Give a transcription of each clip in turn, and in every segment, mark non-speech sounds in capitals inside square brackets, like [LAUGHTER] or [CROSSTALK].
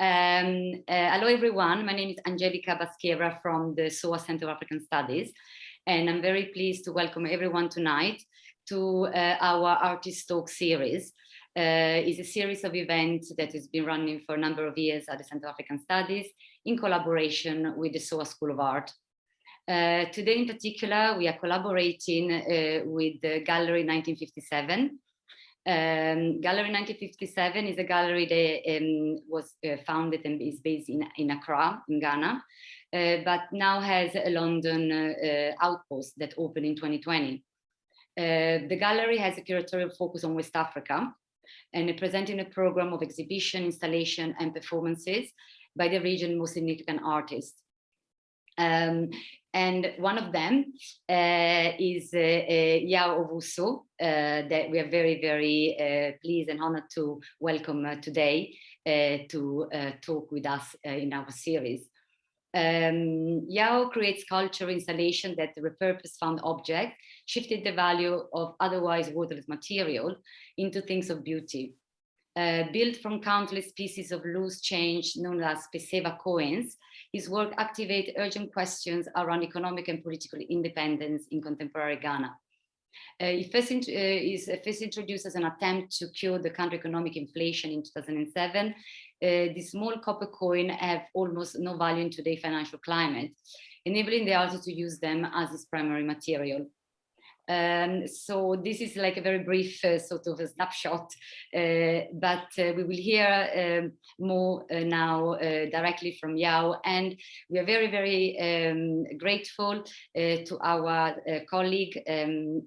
Um, uh, hello, everyone. My name is Angelica Basquera from the SOAS Center of African Studies, and I'm very pleased to welcome everyone tonight to uh, our Artist Talk series. Uh, a series of events that has been running for a number of years at the Center of African Studies in collaboration with the SOAS School of Art. Uh, today in particular, we are collaborating uh, with the Gallery 1957. Um, gallery 1957 is a gallery that um, was uh, founded and is based in, in Accra, in Ghana, uh, but now has a London uh, outpost that opened in 2020. the gallery has a curatorial focus on West Africa, and presenting a program of exhibition, installation, and performances by the region's most significant artists. Um, and one of them uh, is uh, uh, Yaw Owusu, uh, that we are very, very uh, pleased and honored to welcome uh, today to talk with us in our series. Um, Yaw creates culture installation that repurpose found objects, shifted the value of otherwise worthless material into things of beauty. Uh, built from countless pieces of loose change known as Pesewa coins, his work activates urgent questions around economic and political independence in contemporary Ghana. Uh, first uh, is first introduced as an attempt to cure the country economic inflation in 2007. Uh, the small copper coin have almost no value in today's financial climate, enabling the artist to use them as his primary material. Um, so this is like a very brief uh, sort of a snapshot, uh, but uh, we will hear um, more uh, now uh, directly from Yaw. And we are very, very um, grateful uh, to our colleague, um,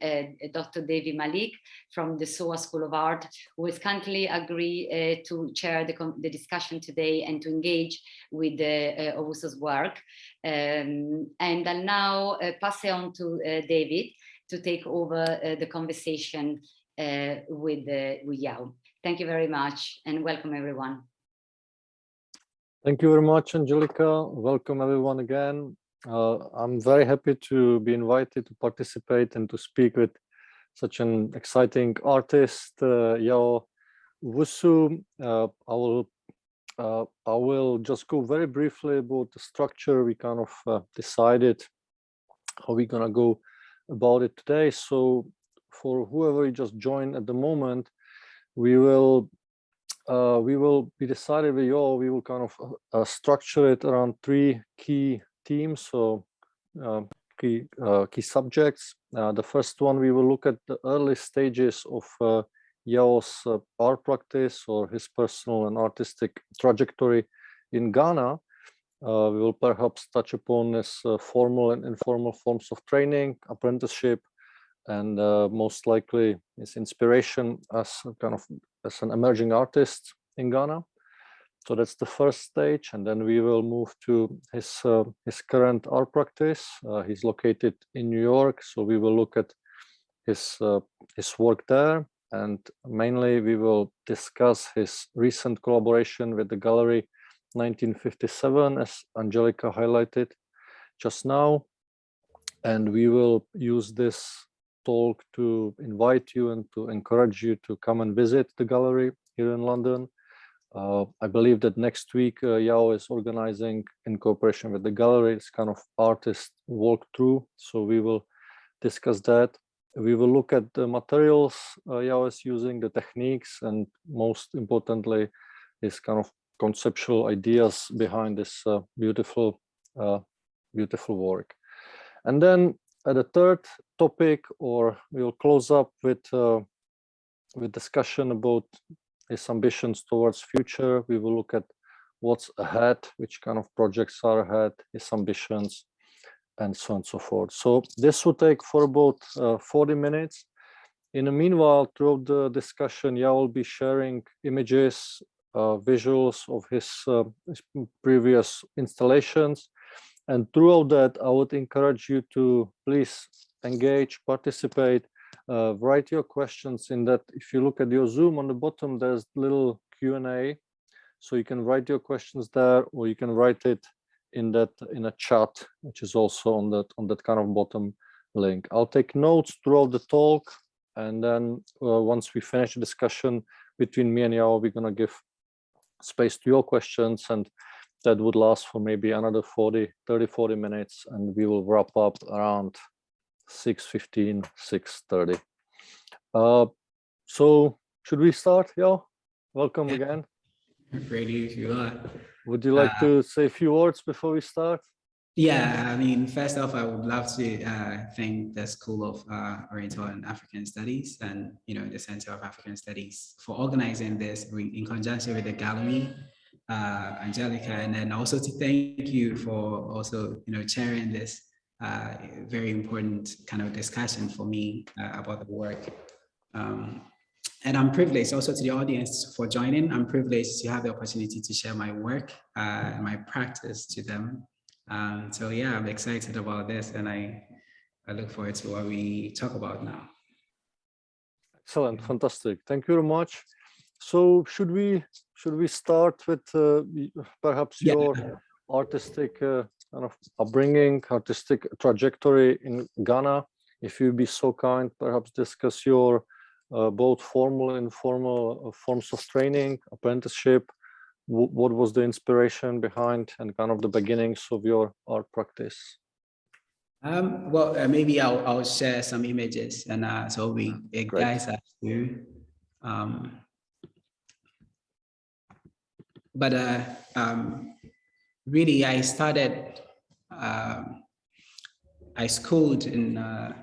Dr. Devi Malik from the SOAS School of Art, who has kindly agreed to chair the, the, discussion today and to engage with uh, work. Um, and I'll now pass it on to David to take over uh, the conversation uh, with, uh, with Yaw. Thank you very much and welcome everyone. Thank you very much, Angelica. Welcome everyone again. Uh, I'm very happy to be invited to participate and to speak with such an exciting artist, uh, Yaw Owusu. Uh, I will uh, I will just go very briefly about the structure. We kind of decided how we're gonna go about it today. So for whoever just joined at the moment, we will uh, we will be decided with you all. We will kind of uh, uh, structure it around three key themes. So uh, key uh, key subjects. Uh, the first one we will look at the early stages of Yaw's art practice or his personal and artistic trajectory in Ghana. Uh, we will perhaps touch upon this uh, formal and informal forms of training, apprenticeship, and uh, most likely his inspiration as kind of as an emerging artist in Ghana. So that's the first stage, and then we will move to his uh, his current art practice. Uh, he's located in New York, so we will look at his his work there, and mainly we will discuss his recent collaboration with the gallery 1957, as Angelica highlighted just now. And we will use this talk to invite you and to encourage you to come and visit the gallery here in London. Uh, I believe that next week uh, Yaw is organizing in cooperation with the gallery, it's kind of artist walkthrough. So we will discuss that. We will look at the materials uh, Yaw is using, the techniques, and most importantly, his kind of conceptual ideas behind this uh, beautiful, uh, beautiful work. And then at the third topic, or we'll close up with uh, with discussion about his ambitions towards future. We will look at what's ahead, which kind of projects are ahead, his ambitions, and so on and so forth. So this will take for about uh, 40 minutes. In the meanwhile, throughout the discussion, yeah, will be sharing images uh, visuals of his, uh, his, previous installations. And throughout that, I would encourage you to please engage, participate, uh, write your questions in that. If you look at your Zoom on the bottom, there's little Q&A. So you can write your questions there, or you can write it in that in a chat, which is also on that on that kind of bottom link. I'll take notes throughout the talk, and then uh, once we finish the discussion between me and Yaw, we're gonna give space to your questions and that would last for maybe another 40, 30, 40 minutes and we will wrap up around 6.15, 6.30. Uh, so should we start? Yeah, welcome again. If you. Would you like Uh, to say a few words before we start? Yeah, I mean, first off, I would love to uh, thank the School of uh, Oriental and African Studies and, you know, the Center of African Studies for organizing this in conjunction with the gallery, uh, Angelica, and then also to thank you for also, you know, chairing this uh, very important kind of discussion for me uh, about the work. Um, and I'm privileged also to the audience for joining. I'm privileged to have the opportunity to share my work, uh, my practice to them. Um, so yeah, I'm excited about this and I, I look forward to what we talk about now. Excellent, fantastic. Thank you very much. So should we should we start with uh, perhaps Yeah. your artistic uh, kind of upbringing, artistic trajectory in Ghana? If you'd be so kind, perhaps discuss your uh, both formal and informal uh, forms of training, apprenticeship. Wh- What was the inspiration behind and kind of the beginnings of your art practice? Um, well, uh, maybe I'll, I'll share some images and uh, so we uh, guys have to. Um, but uh, um, really, I started. Um, I schooled in. Uh,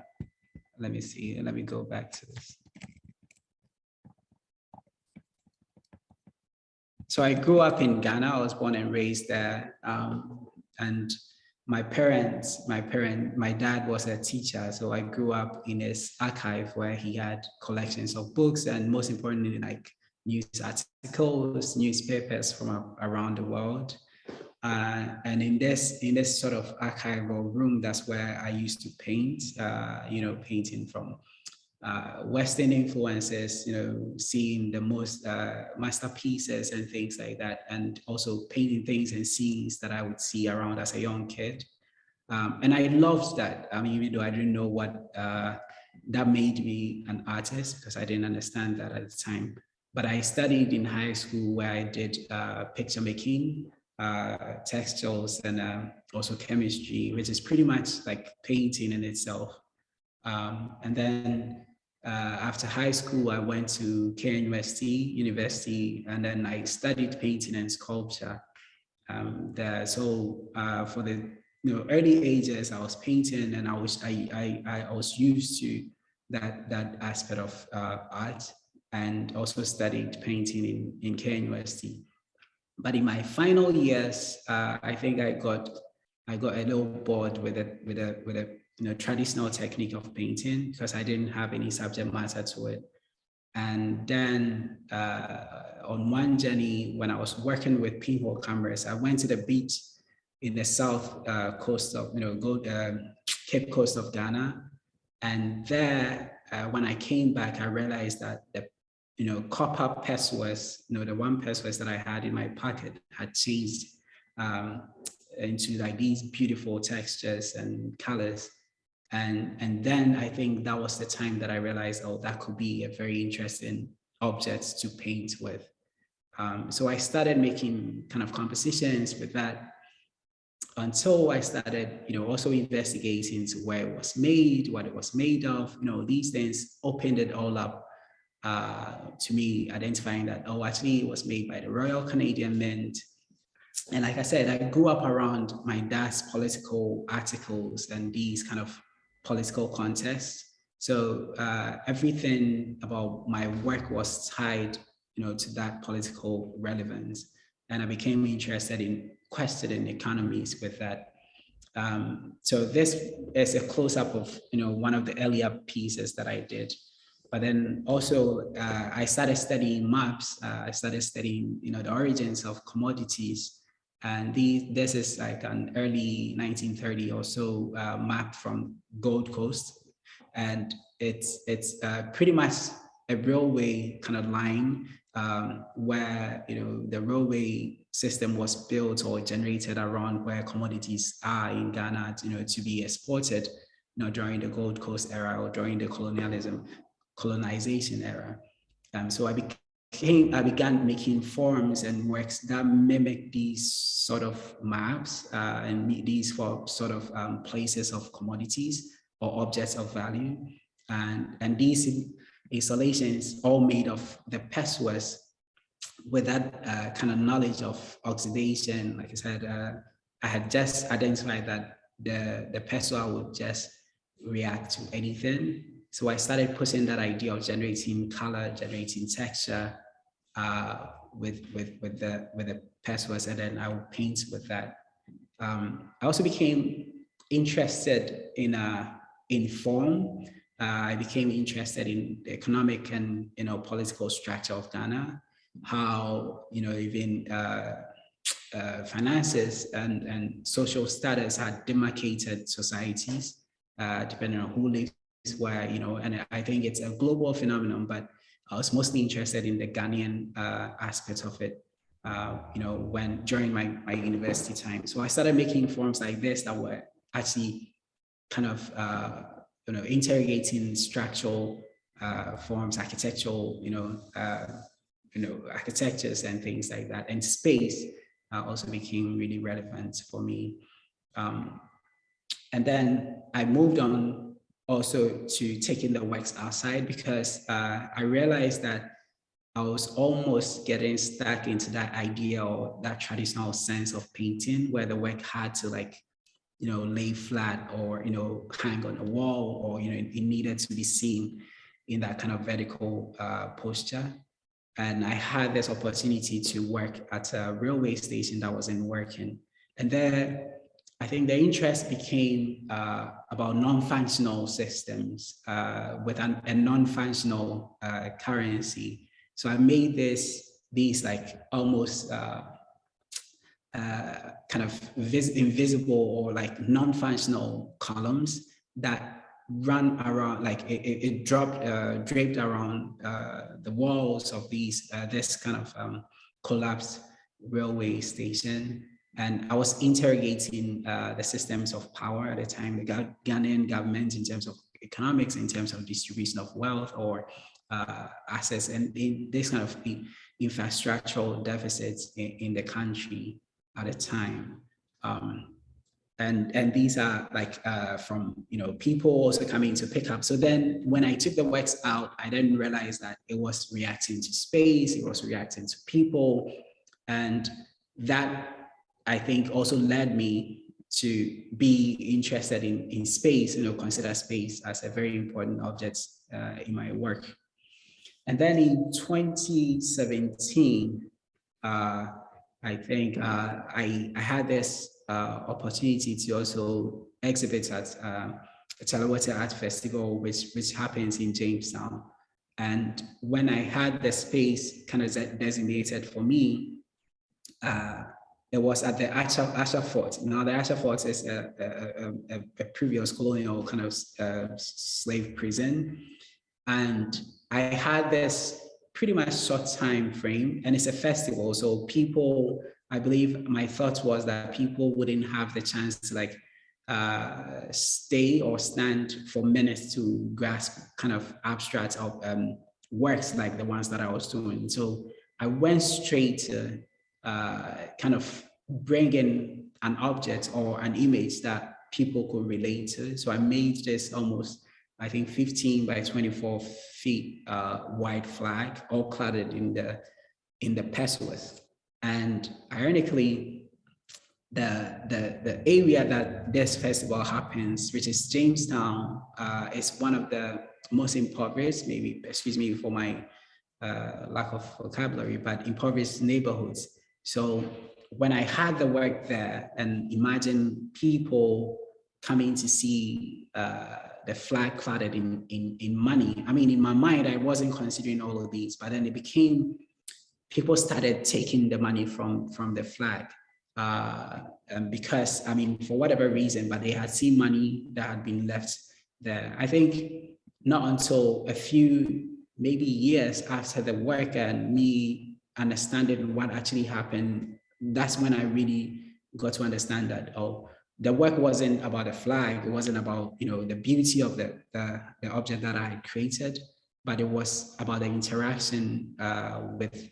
let me see. Let me go back to this. So I grew up in Ghana. I was born and raised there, um, and my parents, my parent, my dad was a teacher, so I grew up in his archive where he had collections of books and most importantly, like news articles, newspapers from around the world. Uh, and in this in this sort of archival room, that's where I used to paint. Uh, you know, painting from uh, Western influences. You know, seeing the most uh, masterpieces and things like that, and also painting things and scenes that I would see around as a young kid. Um, and I loved that. I mean, even though I didn't know what uh, that made me an artist because I didn't understand that at the time. But I studied in high school where I did uh, picture making, uh, textiles, and uh, also chemistry, which is pretty much like painting in itself. Um, and then uh, after high school, I went to KNUST University, and then I studied painting and sculpture um, there. So uh, for the you know early ages, I was painting, and I was I I, I was used to that that aspect of uh, art, and also studied painting in in KNUST. But in my final years, uh, I think I got I got a little bored with it with a with a you know traditional technique of painting because I didn't have any subject matter to it. And then uh, on one journey, when I was working with pinhole cameras, I went to the beach in the south uh, coast of, you know, go, um, Cape Coast of Ghana. And there, uh, when I came back, I realized that the, you know, copper pesos, you know, the one pesos that I had in my pocket had changed um, into like these beautiful textures and colors. And, and then I think that was the time that I realized, oh, that could be a very interesting object to paint with. Um, so I started making kind of compositions with that until I started, you know, also investigating where it was made, what it was made of, you know, these things opened it all up uh, to me, identifying that, oh, actually it was made by the Royal Canadian Mint. And like I said, I grew up around my dad's political articles and these kind of political contests. So uh, everything about my work was tied, you know, to that political relevance. And I became interested in questioning economies with that. Um, so this is a close-up of, you know, one of the earlier pieces that I did. But then also uh, I started studying maps. Uh, I started studying, you know, the origins of commodities. And these, this is like an early 1930 or so uh, map from Gold Coast. And it's, it's uh, pretty much a railway kind of line um, where, you know, the railway system was built or generated around where commodities are in Ghana, you know, to be exported, you know, during the Gold Coast era or during the colonialism, colonization era. Um, so I I began making forms and works that mimic these sort of maps uh, and these for sort of um, places of commodities or objects of value. And, and these installations all made of the pesos with that uh, kind of knowledge of oxidation, like I said, uh, I had just identified that the, the would just react to anything. So I started putting that idea of generating color, generating texture uh, with, with, with the, with the pesos, and then I would paint with that. Um, I also became interested in, uh, in form. Uh, I became interested in the economic and you know political structure of Ghana, how you know even uh, uh, finances and, and social status had demarcated societies, uh, depending on who lives where, you know, and I think it's a global phenomenon, but I was mostly interested in the Ghanaian uh, aspect of it, uh, you know, when during my, my university time. So I started making forms like this that were actually kind of, uh, you know, interrogating structural uh, forms, architectural, you know, you know, architectures and things like that, and space uh, also became really relevant for me. Um, and then I moved on also to taking the works outside because uh, I realized that I was almost getting stuck into that idea or that traditional sense of painting where the work had to like, you know, lay flat or, you know, hang on a wall or, you know, it, needed to be seen in that kind of vertical uh, posture. And I had this opportunity to work at a railway station that wasn't working. And there, I think the interest became uh, about non-functional systems uh, with an, a non-functional uh, currency. So I made this, these like almost uh, uh, kind of invisible or like non-functional columns that run around like it, it, dropped uh, draped around the walls of these this kind of um, collapsed railway station and I was interrogating uh, the systems of power at the time the Ghanaian government in terms of economics in terms of distribution of wealth or uh, assets and in this kind of infrastructural deficits in, in the country at the time um, and and these are like uh, from you know people also coming to pick up. So then when I took the works out, I then realized that it was reacting to space, it was reacting to people, and that I think also led me to be interested in in space. You know, consider space as a very important object uh, in my work. And then in 2017, uh, I think uh, I I had this uh, opportunity to also exhibit at uh, Chale Wote Art Festival, which, which happens in Jamestown. And when I had the space kind of designated for me, uh, it was at the Ussher, Fort. Now the Ussher Fort is a, a, a, a previous colonial kind of uh, slave prison. And I had this pretty much short time frame and it's a festival. So people I believe my thought was that people wouldn't have the chance to like uh, stay or stand for minutes to grasp kind of abstract of um, works like the ones that I was doing. So I went straight to uh, kind of bring in an object or an image that people could relate to. So I made this almost, I think 15 by 24 feet uh, wide flag, all cladded in the in the pesos. And ironically, the, the, the area that this festival happens, which is Jamestown, uh, is one of the most impoverished, maybe, excuse me for my uh, lack of vocabulary, but impoverished neighborhoods. So when I had the work there and imagine people coming to see uh, the flag cladded in, in, in money, I mean, in my mind, I wasn't considering all of these, but then it became people started taking the money from, from the flag uh, because, I mean, for whatever reason, but they had seen money that had been left there. I think not until a few, maybe years after the work and me understanding what actually happened, that's when I really got to understand that, oh, the work wasn't about the flag. It wasn't about, you know, the beauty of the, the, the object that I created, but it was about the interaction uh, with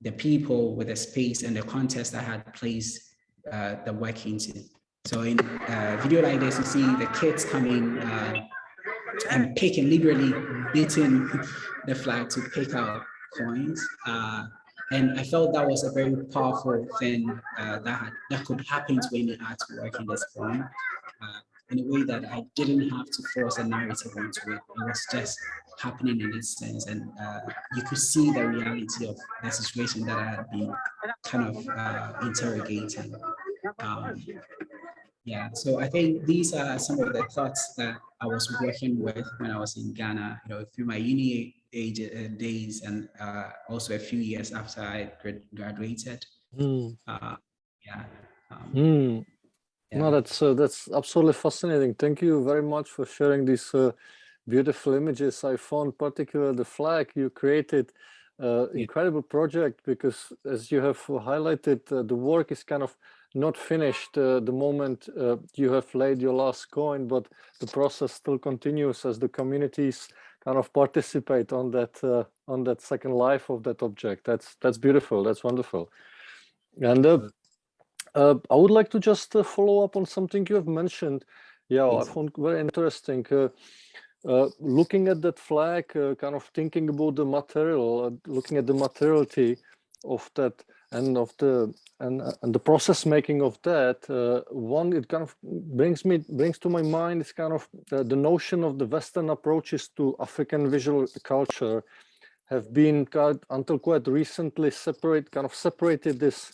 the people, with the space and the context I had placed uh, the work into. So in a video like this, you see the kids coming uh, and picking, liberally beating [LAUGHS] the flag to pick out coins. Uh, and I felt that was a very powerful thing uh, that that could happen to any artwork in this form uh, in a way that I didn't have to force a narrative onto it. It was just happening in this sense. And uh, you could see the reality of the situation that I had been kind of uh, interrogating. Um, yeah, so I think these are some of the thoughts that I was working with when I was in Ghana, you know, through my uni age uh, days and uh, also a few years after I grad graduated. Mm. Uh, yeah. Um, mm. yeah. No, that's uh, that's absolutely fascinating. Thank you very much for sharing these uh, beautiful images. I found particularly the flag you created uh, incredible project because as you have highlighted, uh, the work is kind of not finished uh, the moment uh, you have laid your last coin, but the process still continues as the communities kind of participate on that uh, on that second life of that object. That's that's beautiful. That's wonderful. And uh, uh, I would like to just follow up on something you have mentioned. Yeah, I found very interesting. looking at that flag, kind of thinking about the material, looking at the materiality of that and of the and, uh, and the process making of that uh, one it kind of brings me brings to my mind is kind of the, the notion of the western approaches to african visual culture have been until quite recently separate kind of separated this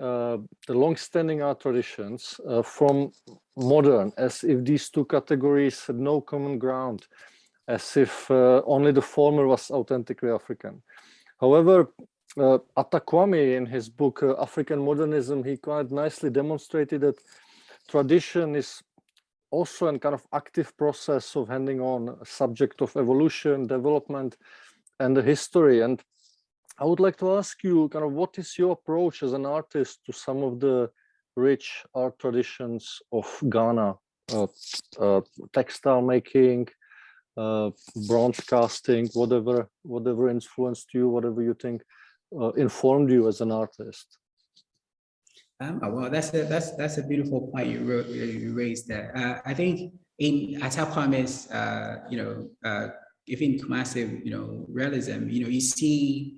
uh, the long-standing art traditions uh, from modern as if these two categories had no common ground as if uh, only the former was authentically african. However uh, in his book uh, African Modernism, he quite nicely demonstrated that tradition is also a kind of active process of handing on a subject of evolution, development, and the history. And I would like to ask you, kind of, what is your approach as an artist to some of the rich art traditions of Ghana, uh, uh, textile making, uh, bronze casting, whatever, whatever influenced you, whatever you think uh, informed you as an artist? Um, oh, well, that's a that's that's a beautiful point you wrote, you raised there. Uh, I think in Atta Kwami's, uh, you know, uh, even Kumasi, you know, realism, you know, you see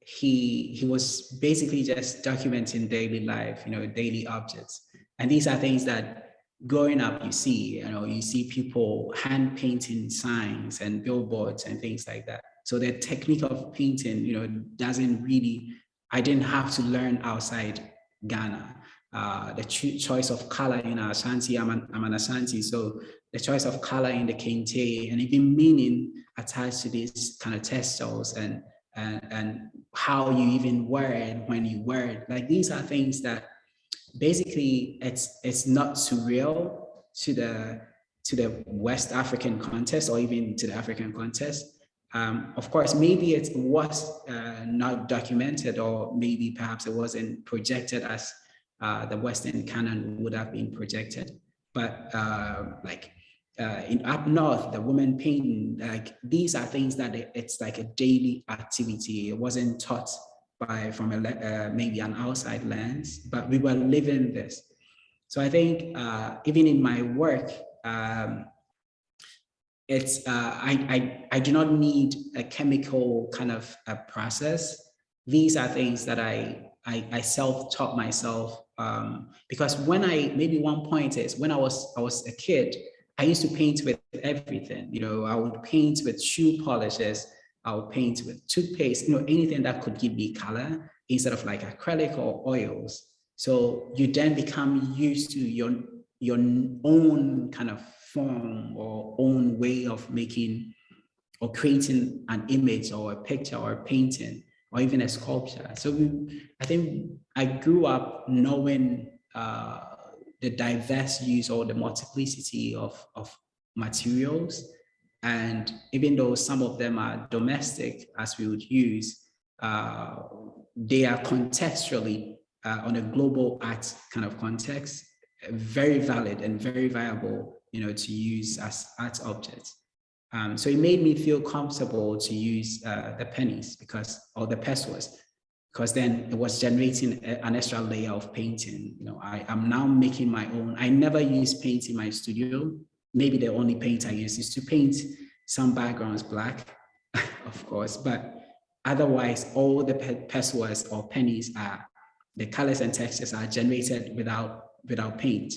he he was basically just documenting daily life, you know, daily objects, and these are things that growing up you see, you know, you see people hand painting signs and billboards and things like that. So the technique of painting, you know, doesn't really, I didn't have to learn outside Ghana. Uh, the cho choice of color in Ashanti, I'm an, I'm an Ashanti, so the choice of color in the kente and even meaning attached to these kind of textiles and, and, and how you even wear it when you wear it. Like these are things that basically it's, it's not surreal to the, to the West African context or even to the African context, um, of course, maybe it was uh, not documented or maybe perhaps it wasn't projected as uh, the Western canon would have been projected. But uh, like uh, in up north, the woman painting, like these are things that it's like a daily activity. It wasn't taught by from a, uh, maybe an outside lens, but we were living this. So I think uh, even in my work, um, it's uh, I, I I do not need a chemical kind of a process. These are things that I I, I self-taught myself um, because when I maybe one point is when I was I was a kid, I used to paint with everything. You know, I would paint with shoe polishes. I would paint with toothpaste. You know, anything that could give me color instead of like acrylic or oils. So you then become used to your your own kind of form or own way of making or creating an image or a picture or a painting or even a sculpture. So we, I think I grew up knowing uh, the diverse use or the multiplicity of, of materials. And even though some of them are domestic, as we would use, uh, they are contextually uh, on a global art kind of context, very valid and very viable you know, to use as art objects. Um, so it made me feel comfortable to use uh, the pennies because, or the pesos, because then it was generating a, an extra layer of painting. You know, I am now making my own. I never use paint in my studio. Maybe the only paint I use is to paint some backgrounds black, [LAUGHS] of course, but otherwise all the pe pesos or pennies are, the colors and textures are generated without without paint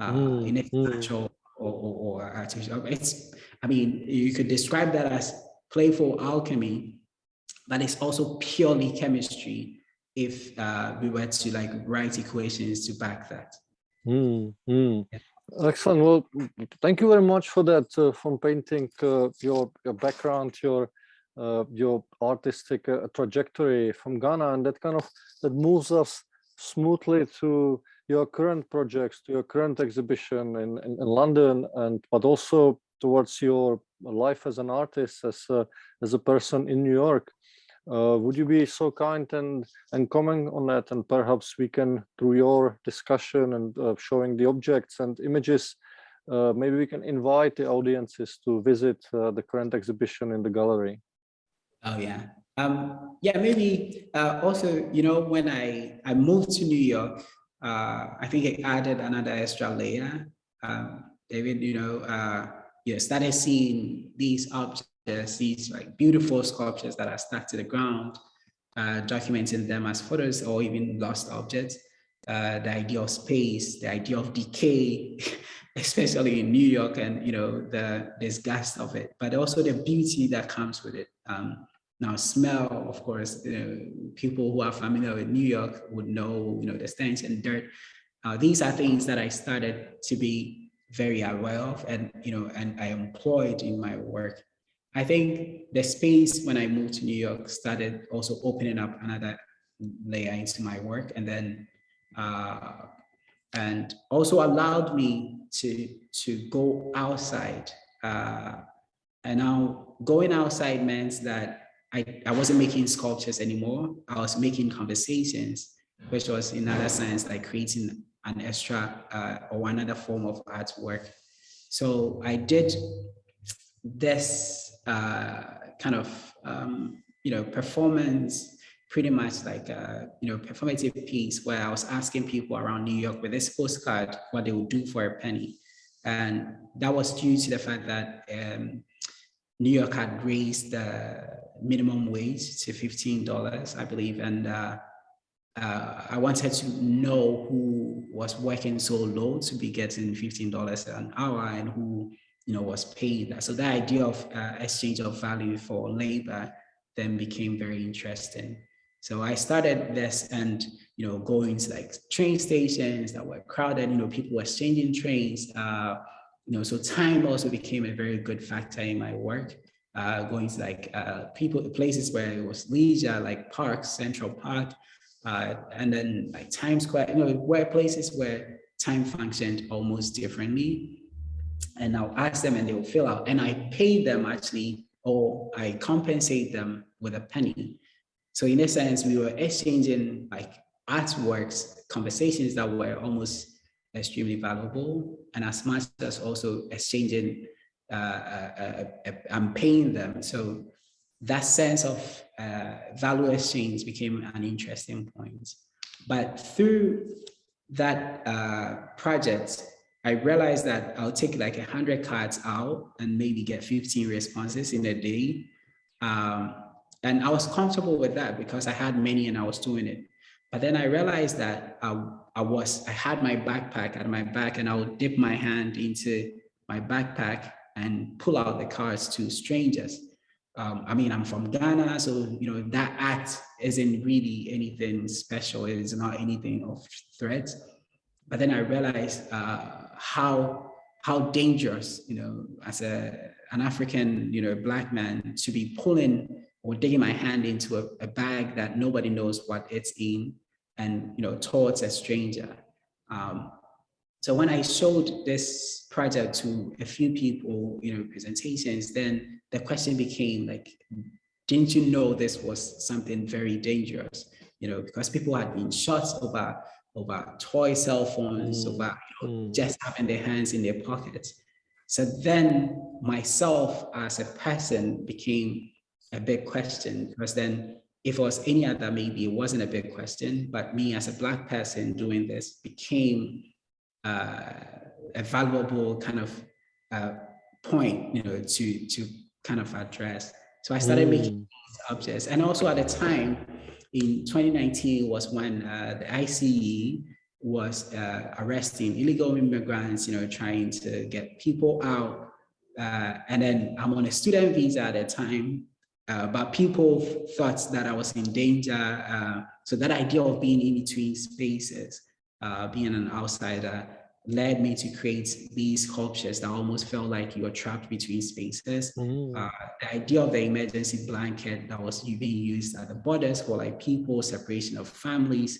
uh, mm, in a mm. natural or, or, or artificial. It's I mean, you could describe that as playful alchemy, but it's also purely chemistry if uh, we were to like write equations to back that. Mm, mm. Yeah. Excellent. Well, thank you very much for that, uh, from painting uh, your, your background, your uh, your artistic uh, trajectory from Ghana, and that kind of that moves us smoothly to your current projects, to your current exhibition in, in, in London, and but also towards your life as an artist, as a, as a person in New York. Uh, would you be so kind and and comment on that and perhaps we can through your discussion and uh, showing the objects and images uh, maybe we can invite the audiences to visit uh, the current exhibition in the gallery oh yeah um yeah maybe uh, also you know when i i moved to new york uh, i think it added another extra layer um david you know you know, started seeing these objects, these like beautiful sculptures that are stuck to the ground, uh, documenting them as photos or even lost objects. Uh, the idea of space, the idea of decay, [LAUGHS] especially in New York and, you know, the disgust of it, but also the beauty that comes with it. Um, now, smell, of course, you know, people who are familiar with New York would know, you know, the stench and dirt. Uh, these are things that I started to be very aware of and you know and I employed in my work. I think the space when I moved to New York started also opening up another layer into my work and then uh, and also allowed me to to go outside uh, and now going outside means that I, I wasn't making sculptures anymore I was making conversations which was in other sense like creating an extra uh, or another form of artwork. So I did this uh, kind of, um, you know, performance, pretty much like a, you know, performative piece where I was asking people around New York with this postcard what they would do for a penny. And that was due to the fact that um, New York had raised the minimum wage to $15, I believe. And uh, uh, I wanted to know who was working so low to be getting $15 an hour and who you know was paid that. So the idea of uh, exchange of value for labor then became very interesting. So I started this and you know going to like train stations that were crowded, you know, people were exchanging trains. Uh, you know, so time also became a very good factor in my work. Uh, going to like uh, people places where it was leisure, like parks, Central Park, uh, and then like Times Square, you know, where places where time functioned almost differently. And I'll ask them and they'll fill out and I pay them actually, or I compensate them with a penny. So in a sense, we were exchanging like artworks, conversations that were almost extremely valuable. And as much as also exchanging, I'm paying them. So that sense of uh, value exchange became an interesting point. But through that uh, project, I realized that I'll take like a hundred cards out and maybe get 15 responses in a day. Um, and I was comfortable with that because I had many and I was doing it. But then I realized that I, I was, I had my backpack at my back and I would dip my hand into my backpack and pull out the cards to strangers um, I mean, I'm from Ghana, so, you know, that act isn't really anything special. It is not anything of threat. But then I realized uh, how, how dangerous, you know, as a, an African, you know, black man to be pulling or digging my hand into a, a bag that nobody knows what it's in and, you know, towards a stranger. Um, so when I showed this project to a few people, you know, presentations, then the question became like, didn't you know this was something very dangerous? You know, because people had been shot over over toy cell phones, mm. over you know, mm. just having their hands in their pockets. So then myself as a person became a big question because then if it was any other, maybe it wasn't a big question, but me as a black person doing this became uh, a valuable kind of uh, point, you know, to to kind of address. So I started mm. making objects, and also at the time in 2019 was when uh, the ICE was uh, arresting illegal immigrants, you know, trying to get people out. Uh, and then I'm on a student visa at the time, uh, but people thought that I was in danger. Uh, so that idea of being in between spaces, uh, being an outsider, led me to create these sculptures that almost felt like you were trapped between spaces. Mm. Uh, the idea of the emergency blanket that was being used at the borders for like people, separation of families,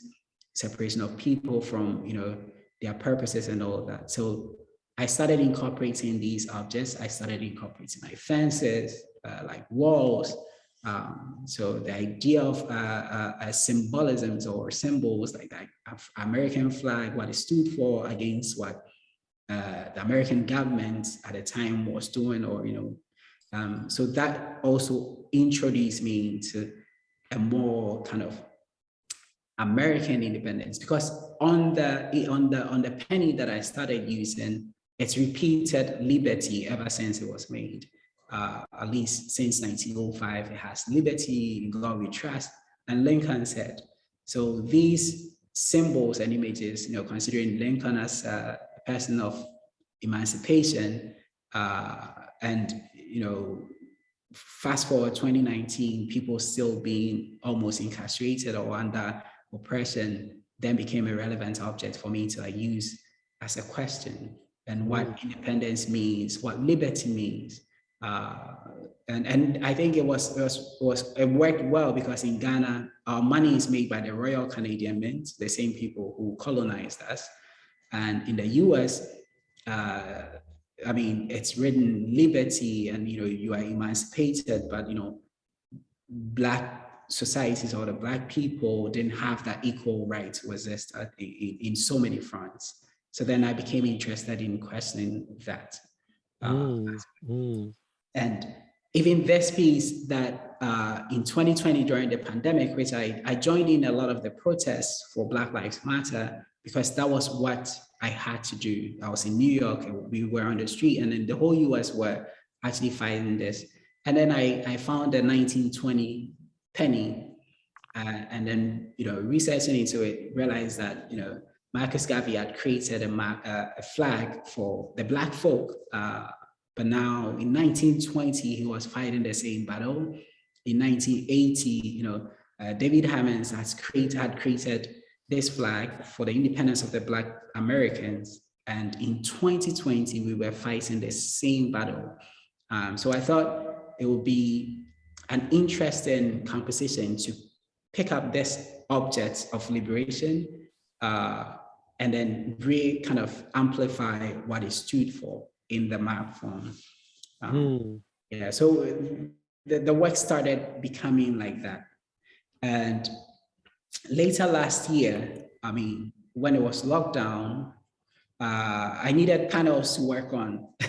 separation of people from, you know, their purposes and all that. So I started incorporating these objects. I started incorporating my fences, uh, like walls. Um, so the idea of uh, uh, symbolisms or symbols like that American flag, what it stood for against what uh, the American government at the time was doing, or you know, um, so that also introduced me into a more kind of American independence because on the on the on the penny that I started using, it's repeated liberty ever since it was made uh, at least since 1905, it has liberty, in God we trust, and Lincoln said. So these symbols and images, you know, considering Lincoln as a person of emancipation, uh, and, you know, fast forward 2019, people still being almost incarcerated or under oppression, then became a relevant object for me to like, use as a question and what mm. independence means, what liberty means, uh, and and I think it was, it was was it worked well because in Ghana our money is made by the Royal Canadian Mint, the same people who colonized us, and in the U.S. Uh, I mean, it's written liberty and, you know, you are emancipated, but, you know, black societies or the black people didn't have that equal right to exist in, in so many fronts. So then I became interested in questioning that. Uh, mm, mm. And even this piece that uh, in 2020 during the pandemic, which I, I joined in a lot of the protests for Black Lives Matter, because that was what I had to do. I was in New York, and we were on the street, and then the whole US were actually fighting this. And then I, I found the 1920 penny, uh, and then, you know, researching into it, realized that, you know, Marcus Garvey had created a, uh, a flag for the Black folk uh, but now in 1920, he was fighting the same battle. In 1980, you know, uh, David Hammons has created, had created this flag for the independence of the Black Americans. And in 2020, we were fighting the same battle. Um, so I thought it would be an interesting composition to pick up this object of liberation uh, and then really kind of amplify what it stood for in the map form. Um, mm. Yeah, so the, the work started becoming like that. And later last year, I mean, when it was lockdown, uh, I needed panels to work on. [LAUGHS]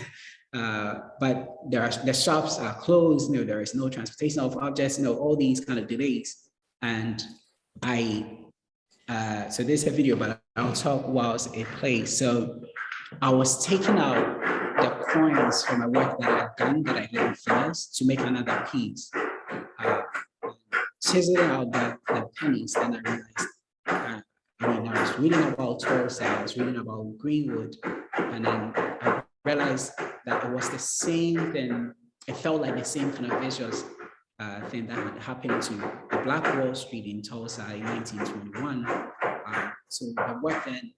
Uh, but there are the shops are closed, you know, there is no transportation of objects, you know, all these kind of delays. And I, uh, so there's a video, but I'll talk whilst it plays. So I was taking out coins from a work that I've done that I didn't finish to make another piece. Uh, out the, the pennies, then I realized, uh, I mean, I was reading about Tulsa, I was reading about Greenwood, and then I realized that it was the same thing. It felt like the same kind of visuals uh, thing that had happened to the Black Wall Street in Tulsa in 1921. Uh, so the work then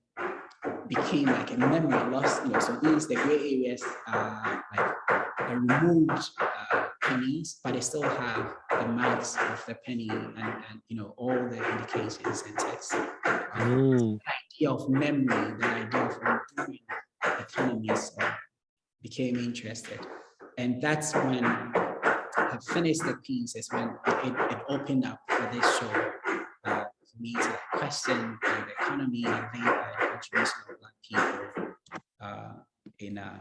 became like a memory lost, you know, so these, the gray areas are like the removed uh, pennies, but they still have the marks of the penny and, and you know, all the indications and text. Mm. The idea of memory, the idea of doing economies uh, became interested. And that's when I finished the piece is when it, it opened up for this show uh, for me to question the economy and labor of Black people uh, in, uh,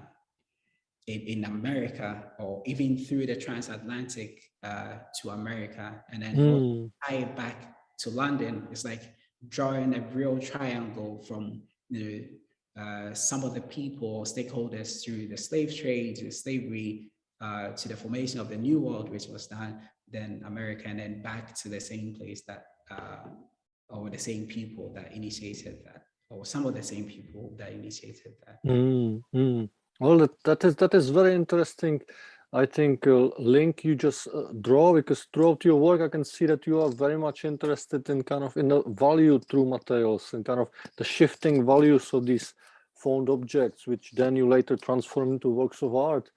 in, in America or even through the transatlantic uh, to America and then Mm, tie it back to London. It's like drawing a real triangle from the uh, some of the people, stakeholders through the slave trade, to slavery, uh, to the formation of the New World, which was done, then America, and then back to the same place that, uh, or the same people that initiated that, or some of the same people that initiated that. mm, mm. Well, that, is that is very interesting. I think uh, link you just uh, draw because throughout your work I can see that you are very much interested in kind of in the value through materials and kind of the shifting values of these found objects, which then you later transform into works of art.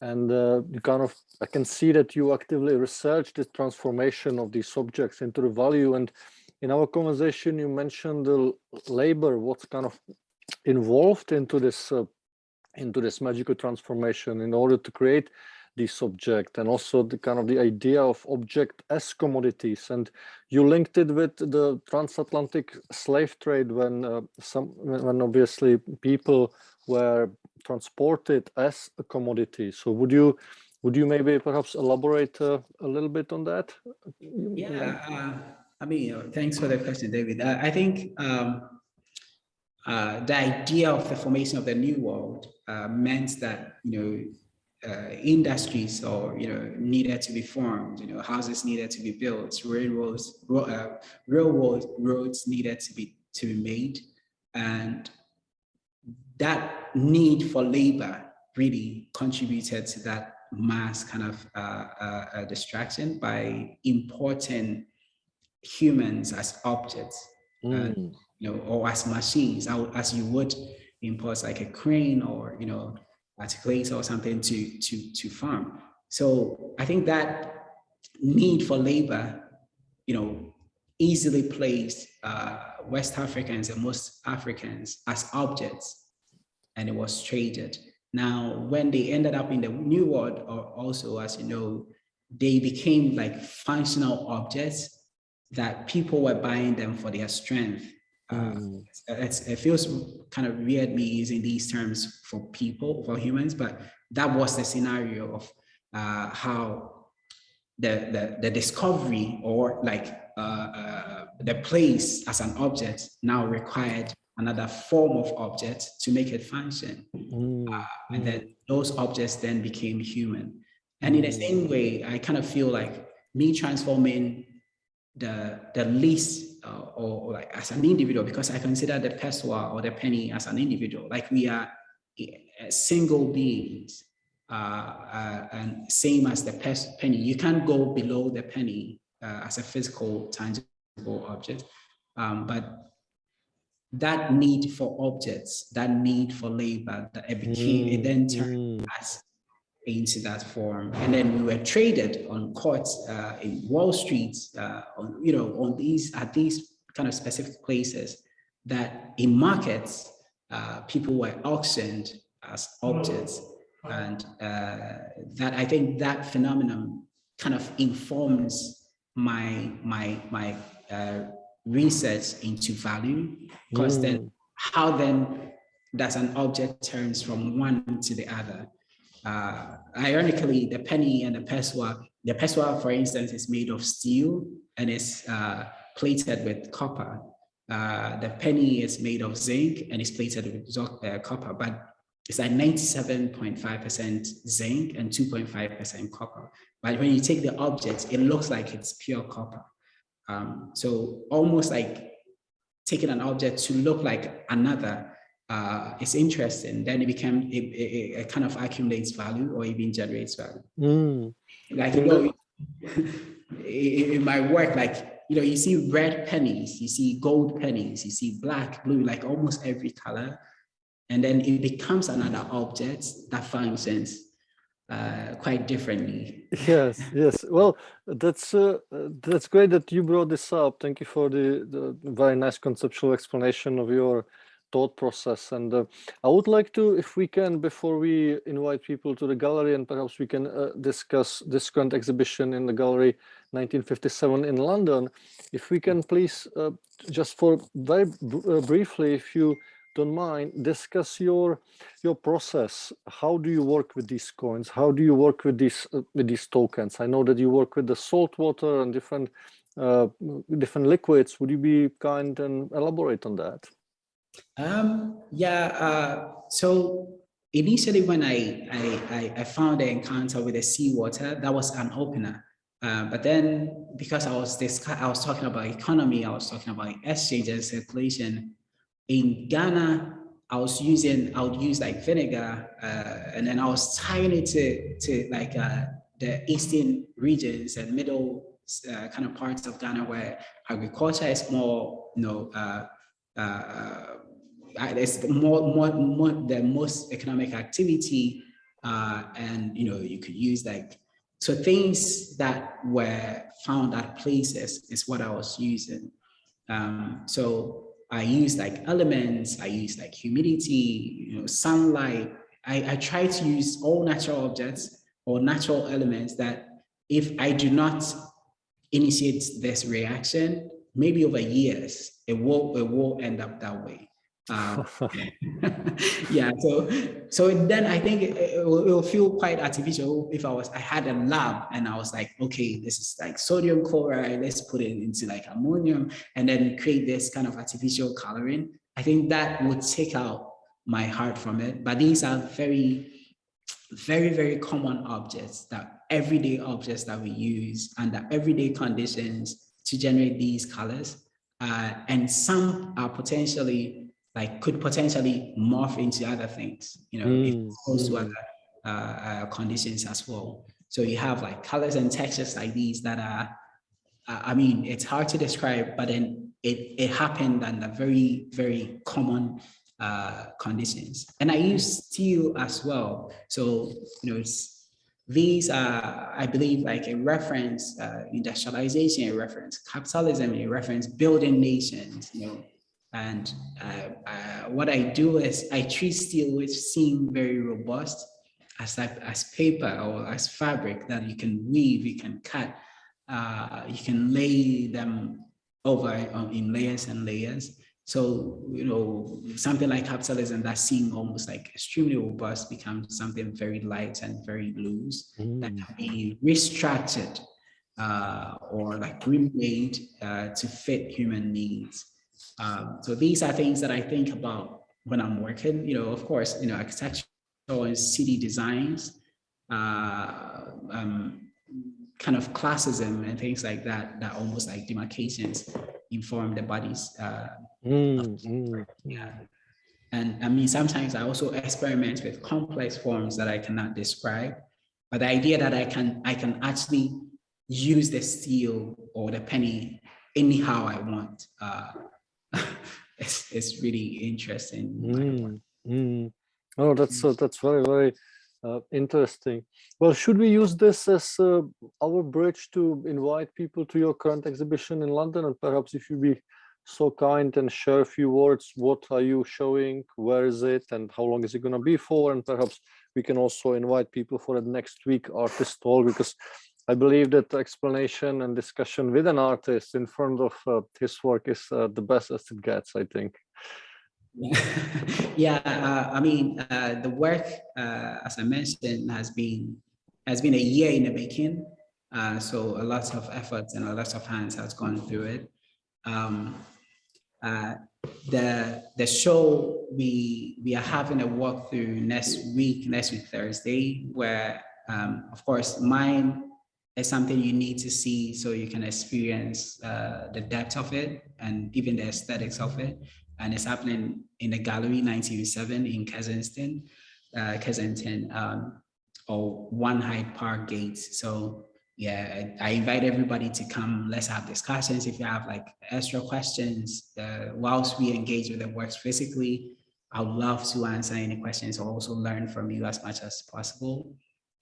And uh, you kind of I can see that you actively research the transformation of these objects into the value. And in our conversation, you mentioned the labor, what's kind of involved into this uh, into this magical transformation in order to create this object and also the kind of the idea of object as commodities. And you linked it with the transatlantic slave trade when uh, some when obviously people were transported as a commodity. So would you would you maybe perhaps elaborate uh, a little bit on that? Yeah, uh, I mean, thanks for the question, David. I, I think um, uh, the idea of the formation of the new world uh, meant that, you know, uh, industries or, you know, needed to be formed, you know, houses needed to be built, railroads, ro uh, railroad roads needed to be, to be made. And that need for labor really contributed to that mass kind of uh, uh, uh, distraction by importing humans as objects, Mm, you know, or as machines, as you would import like a crane or, you know, articulator or something to, to, to farm. So I think that need for labor, you know, easily placed uh, West Africans and most Africans as objects and it was traded. Now, when they ended up in the new world, or also, as you know, they became like functional objects that people were buying them for their strength. Uh, mm, it feels kind of weird me using these terms for people, for humans, but that was the scenario of uh, how the, the, the discovery or like uh, uh, the place as an object now required another form of object to make it function. mm, And then those objects then became human. And in the same way, I kind of feel like me transforming the, the least uh, or, or like as an individual, because I consider the pesewa or the penny as an individual, like we are single beings. Uh, uh, and same as the penny, you can't go below the penny uh, as a physical, tangible object. Um, but that need for objects, that need for labor, that it became, it then turned mm, us into that form. And then we were traded on courts uh, in Wall Street, uh, on, you know, on these, at these kind of specific places that in markets, uh, people were auctioned as objects. And uh, that I think that phenomenon kind of informs my, my, my uh, research into value, because then mm. how then does an object turns from one to the other? Uh, ironically, the penny and the pesewa, the pesewa, for instance, is made of steel and is uh, plated with copper. Uh, the penny is made of zinc and is plated with uh, copper, but it's like 97.5% zinc and 2.5% copper. But when you take the object, it looks like it's pure copper. Um, so almost like taking an object to look like another uh, it's interesting, then it became, it, it, it kind of accumulates value or even generates value. Mm, Like, you know, in in my work, like, you know, you see red pennies, you see gold pennies, you see black, blue, like almost every color. And then it becomes another object that functions uh, quite differently. Yes, yes. Well, that's uh, that's great that you brought this up. Thank you for the, the very nice conceptual explanation of your thought process. And uh, I would like to, if we can, before we invite people to the gallery, and perhaps we can uh, discuss this current exhibition in the gallery 1957 in London, if we can please, uh, just for very uh, briefly, if you don't mind, discuss your your process. How do you work with these coins? How do you work with these uh, with these tokens? I know that you work with the salt water and different uh, different liquids. Would you be kind and elaborate on that? Um, yeah. Uh, so initially, when I, I I found the encounter with the seawater, that was an opener. Uh, but then, because I was this, I was talking about economy, I was talking about exchange and circulation. In Ghana, I was using, I would use like vinegar, uh, and then I was tying it to, to like uh, the eastern regions and middle uh, kind of parts of Ghana where agriculture is more, you know, uh, uh, it's more, more, more the most economic activity, uh, and you know, you could use like so things that were found at places is what I was using. Um, so I use like elements, I use like humidity, you know, sunlight. I, I try to use all natural objects or natural elements that if I do not initiate this reaction, maybe over years, it will, it will end up that way. Um, [LAUGHS] [LAUGHS] yeah, so so then I think it, it, will, it, will, feel quite artificial if I was I had a lab and I was like, okay, this is like sodium chloride, let's put it into like ammonium and then create this kind of artificial coloring. I think that would take out my heart from it. But these are very, very, very common objects that everyday objects that we use under everyday conditions to generate these colors. Uh, and some are potentially like could potentially morph into other things, you know, mm. exposed to other uh, uh, conditions as well. So you have like colors and textures like these that are, uh, I mean, it's hard to describe, but then it, it happened under very, very common uh, conditions. And I use steel as well. So, you know, these are, I believe, like a reference, uh, industrialization, a reference capitalism, a reference building nations, you know, and uh, uh, what I do is I treat steel, which seem very robust, as as paper or as fabric that you can weave, you can cut, uh, you can lay them over in layers and layers. So, you know, something like capitalism that seemed almost like extremely robust becomes something very light and very loose mm. that can be restructured uh, or like remade uh, to fit human needs. Um, so these are things that I think about when I'm working, you know, of course, you know, architectural and city designs, uh, um, kind of classism and things like that, that almost like demarcations inform the bodies. Uh, mm, mm. Yeah. And I mean, sometimes I also experiment with complex forms that I cannot describe, but the idea that I can, I can actually use the steel or the penny anyhow I want. Uh, [LAUGHS] it's, it's really interesting. Mm, mm. Oh, that's uh, that's very very uh, interesting. Well, should we use this as uh, our bridge to invite people to your current exhibition in London? And perhaps if you be so kind and share a few words, what are you showing? Where is it? And how long is it going to be for? And perhaps we can also invite people for the next week artist talk because I believe that explanation and discussion with an artist in front of uh, his work is uh, the best as it gets, I think. [LAUGHS] yeah, uh, I mean, uh, the work, uh, as I mentioned, has been has been a year in the making. Uh, so a lot of efforts and a lot of hands has gone through it. Um, the the show we we are having a walkthrough next week, next week Thursday, where um, of course mine is something you need to see so you can experience uh, the depth of it and even the aesthetics of it. And it's happening in the gallery 1957 in Kensington, uh, Kensington, um, or One Hyde Park Gates. So yeah, I, I, invite everybody to come. Let's have discussions. If you have like extra questions, uh, whilst we engage with the works physically, I would love to answer any questions or also learn from you as much as possible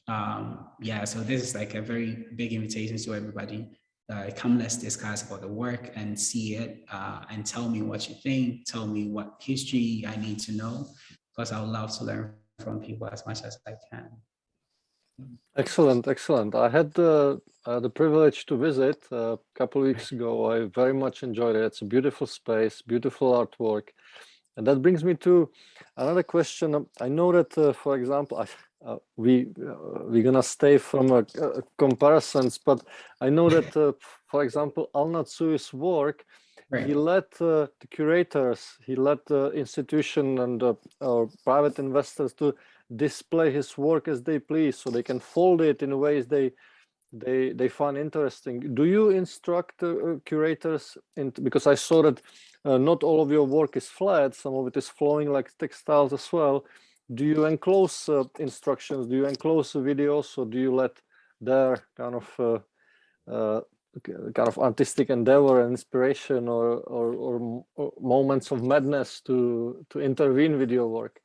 um, yeah, so this is like a very big invitation to everybody. Uh, come, let's discuss about the work and see it uh, and tell me what you think. Tell me what history I need to know because I would love to learn from people as much as I can. Excellent, excellent. I had the, uh, the privilege to visit a couple of weeks ago. I very much enjoyed it. It's a beautiful space, beautiful artwork. And that brings me to another question. Um, I know that, uh, for example, I, uh, we uh, we're gonna stay from uh, comparisons, but I know that, [LAUGHS] uh, for example, El Anatsui's work, Right. he let uh, the curators, he let the institution and uh, or private investors to display his work as they please, so they can fold it in ways they they they find interesting. Do you instruct uh, curators in because I saw that uh, not all of your work is flat, some of it is flowing like textiles as well. Do you enclose uh, instructions? Do you enclose videos, or do you let their kind of uh, uh, kind of artistic endeavor and inspiration or, or, or, or moments of madness to to intervene with your work?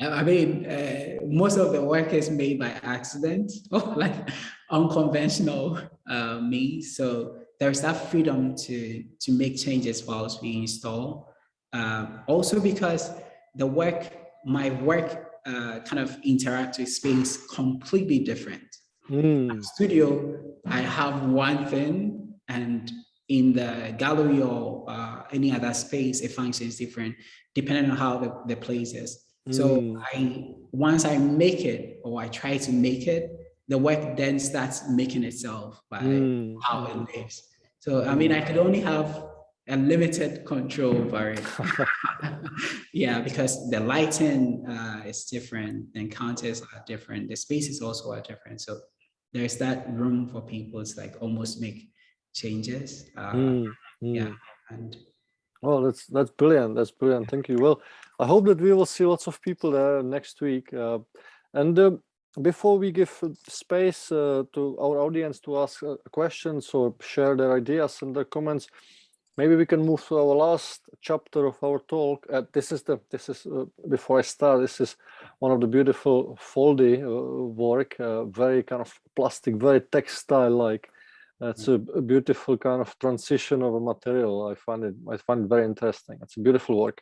I mean, uh, most of the work is made by accident or [LAUGHS] like unconventional uh, means. So there's that freedom to, to make changes whilst we install. Um, also because the work, my work uh, kind of interact with space completely different. Mm. Studio, I have one thing and in the gallery or uh, any other space, it functions different depending on how the, the place is. So Mm. I once I make it or I try to make it, the work then starts making itself by Mm. how it lives. So I mean, I could only have a limited control over it. [LAUGHS] yeah, because the lighting uh, is different, the encounters are different, the spaces also are different. So there's that room for people to like almost make changes. Uh, Mm. Yeah, and Well, that's that's brilliant. That's brilliant. Thank you. Well, I hope that we will see lots of people there next week. Uh, and uh, before we give space uh, to our audience to ask uh, questions or share their ideas and their comments, maybe we can move to our last chapter of our talk. Uh, this is the this is uh, before I start. This is one of the beautiful foldy uh, work, uh, very kind of plastic, very textile-like. That's a, a beautiful kind of transition of a material. I find it I find it very interesting. It's a beautiful work.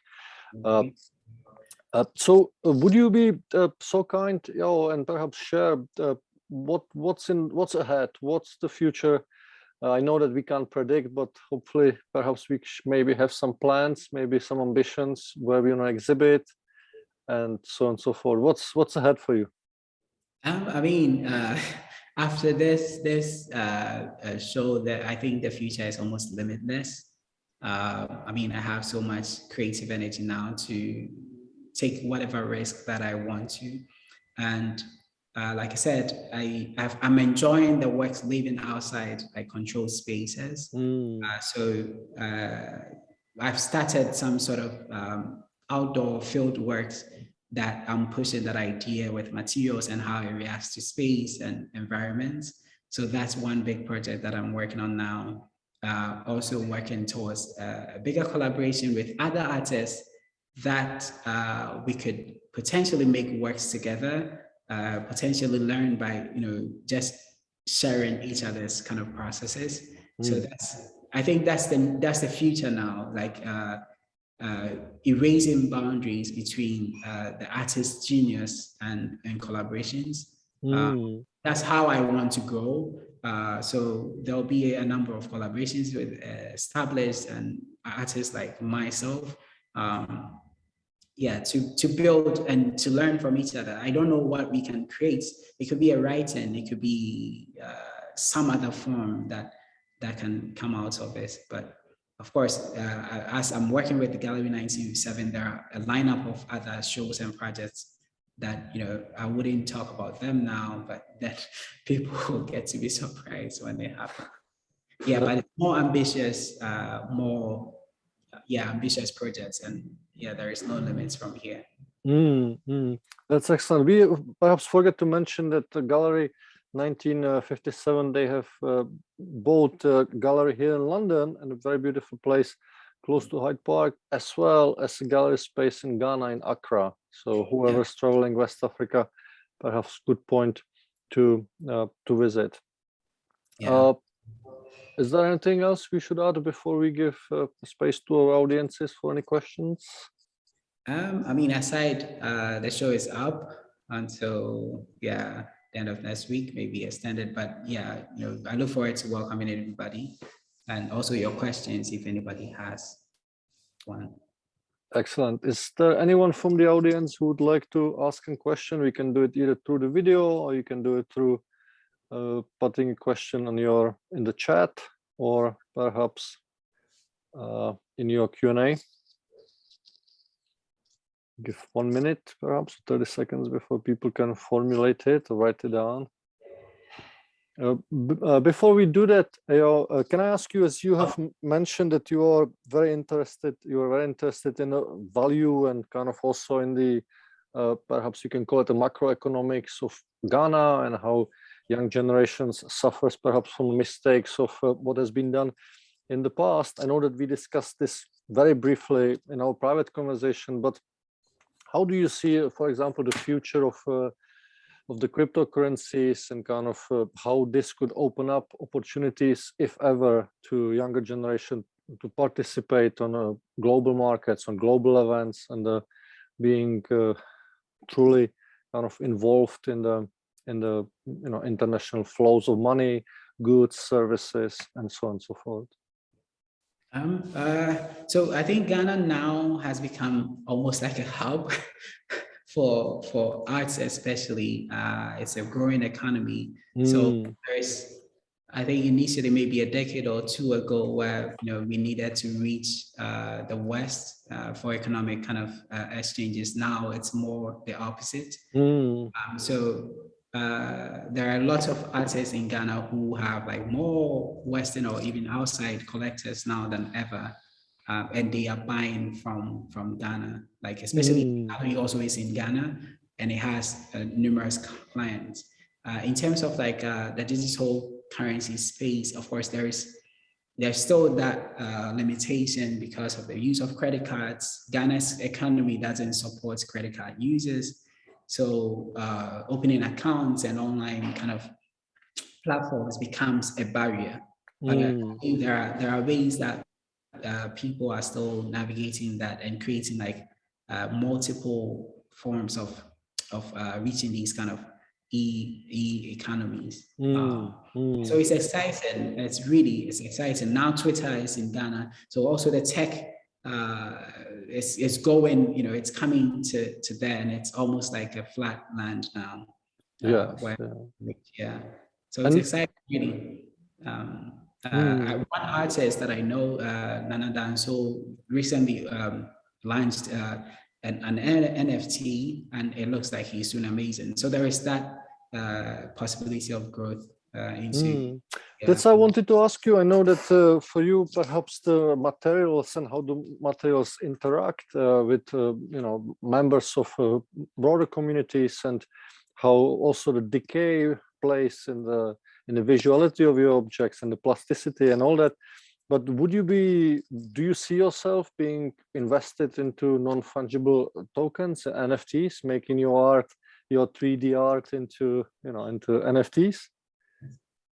Uh, so uh, would you be uh, so kind, you know, and perhaps share uh, what what's in what's ahead? What's the future? Uh, I know that we can't predict, but hopefully, perhaps we maybe have some plans, maybe some ambitions where we want to exhibit, and so on and so forth. What's what's ahead for you? Um, I mean, [LAUGHS] after this this show, that I think the future is almost limitless. I mean, I have so much creative energy now to take whatever risk that I want to, and uh, like I said, I I've, I'm enjoying the work living outside like controlled spaces. Mm, Uh, so uh, I've started some sort of um, outdoor field works that I'm pushing that idea with materials and how it reacts to space and environments. So that's one big project that I'm working on now. Uh, also working towards uh, a bigger collaboration with other artists that uh, we could potentially make works together, uh, potentially learn by, you know, just sharing each other's kind of processes. So Mm. that's, I think that's the, that's the future now, like uh, uh, erasing boundaries between uh, the artist's genius and, and collaborations. mm, That's how I want to go. Uh, so there'll be a number of collaborations with uh, established and artists like myself. Um, yeah, to, to build and to learn from each other. I don't know what we can create. It could be a writing, it could be uh, some other form that that can come out of it. But of course, uh, as I'm working with the Gallery 1957, there are a lineup of other shows and projects that, you know, I wouldn't talk about them now, but [LAUGHS] that people will get to be surprised when they happen. Yeah, but more ambitious, uh, more, yeah, ambitious projects. And yeah, there is no limits from here. Mm, mm. That's excellent. We perhaps forget to mention that the gallery 1957, they have uh, bought a gallery here in London and a very beautiful place close to Hyde Park, as well as a gallery space in Ghana in Accra. So whoever's traveling West Africa, perhaps good point to uh, to visit. Yeah. Uh, is there anything else we should add before we give uh, space to our audiences for any questions? Um, I mean, aside, uh, the show is up until, yeah, the end of next week, maybe extended, but yeah, you know, I look forward to welcoming everybody and also your questions if anybody has one. Excellent. Is there anyone from the audience who would like to ask a question? We can do it either through the video or you can do it through uh, putting a question on your in the chat or perhaps uh, in your Q&A. Give one minute, perhaps 30 seconds before people can formulate it or write it down. Uh, uh, before we do that, uh, can I ask you, as you have mentioned that you are very interested, you are very interested in the value and kind of also in the, uh, perhaps you can call it the macroeconomics of Ghana and how young generations suffers perhaps from mistakes of uh, what has been done in the past. I know that we discussed this very briefly in our private conversation, but how do you see, for example, the future of uh, of the cryptocurrencies and kind of uh, how this could open up opportunities, if ever, to younger generation to participate on uh, global markets, on global events, and uh, being uh, truly kind of involved in the in the you know international flows of money, goods, services, and so on and so forth. Um, uh, so I think Ghana now has become almost like a hub [LAUGHS] for for arts, especially. Uh, it's a growing economy. Mm. So there's, I think initially maybe a decade or two ago, where you know we needed to reach uh, the West uh, for economic kind of uh, exchanges. Now it's more the opposite. Mm. Um, so uh, there are lots of artists in Ghana who have like more Western or even outside collectors now than ever. Uh, and they are buying from from Ghana, like especially mm. also is in Ghana and it has uh, numerous clients. Uh, in terms of like uh, the digital currency space, of course, there is there's still that uh, limitation because of the use of credit cards. Ghana's economy doesn't support credit card users. So uh, opening accounts and online kind of platforms becomes a barrier. Mm. But there are there are ways that uh, people are still navigating that and creating like uh, multiple forms of of uh, reaching these kind of e e economies. Mm. Mm. So it's exciting. It's really it's exciting. Now Twitter is in Ghana, so also the tech uh, it's, it's going, you know, it's coming to, to there and it's almost like a flat land now. Uh, yeah, where, yeah. yeah. So it's and, exciting, really. Um, uh, mm. one artist that I know, uh, Nana Danso, recently um, launched uh, an, an, NFT and it looks like he's doing amazing. So there is that uh, possibility of growth uh, into mm. That's i wanted to ask you i know that uh, for you perhaps the materials and how the materials interact uh, with uh, you know members of uh, broader communities and how also the decay plays in the in the visuality of your objects and the plasticity and all that. But would you be do you see yourself being invested into non-fungible tokens nfts making your art your 3d art into you know into nfts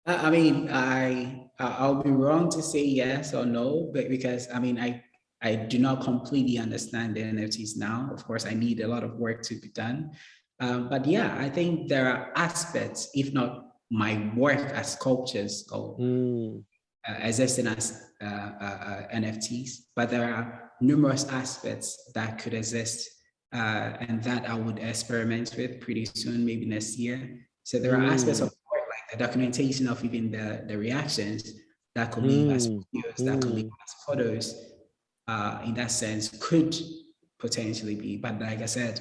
I mean, I I'll be wrong to say yes or no, but because I mean, I I do not completely understand the NFTs now. Of course, I need a lot of work to be done. Um, but yeah, I think there are aspects, if not my work as sculptures or mm. uh, existing as uh, uh, uh NFTs, but there are numerous aspects that could exist uh, and that I would experiment with pretty soon, maybe next year. So there are mm. aspects of the documentation of even the, the reactions that could mm. as videos, that could leave mm. as photos, uh, in that sense, could potentially be. But like I said,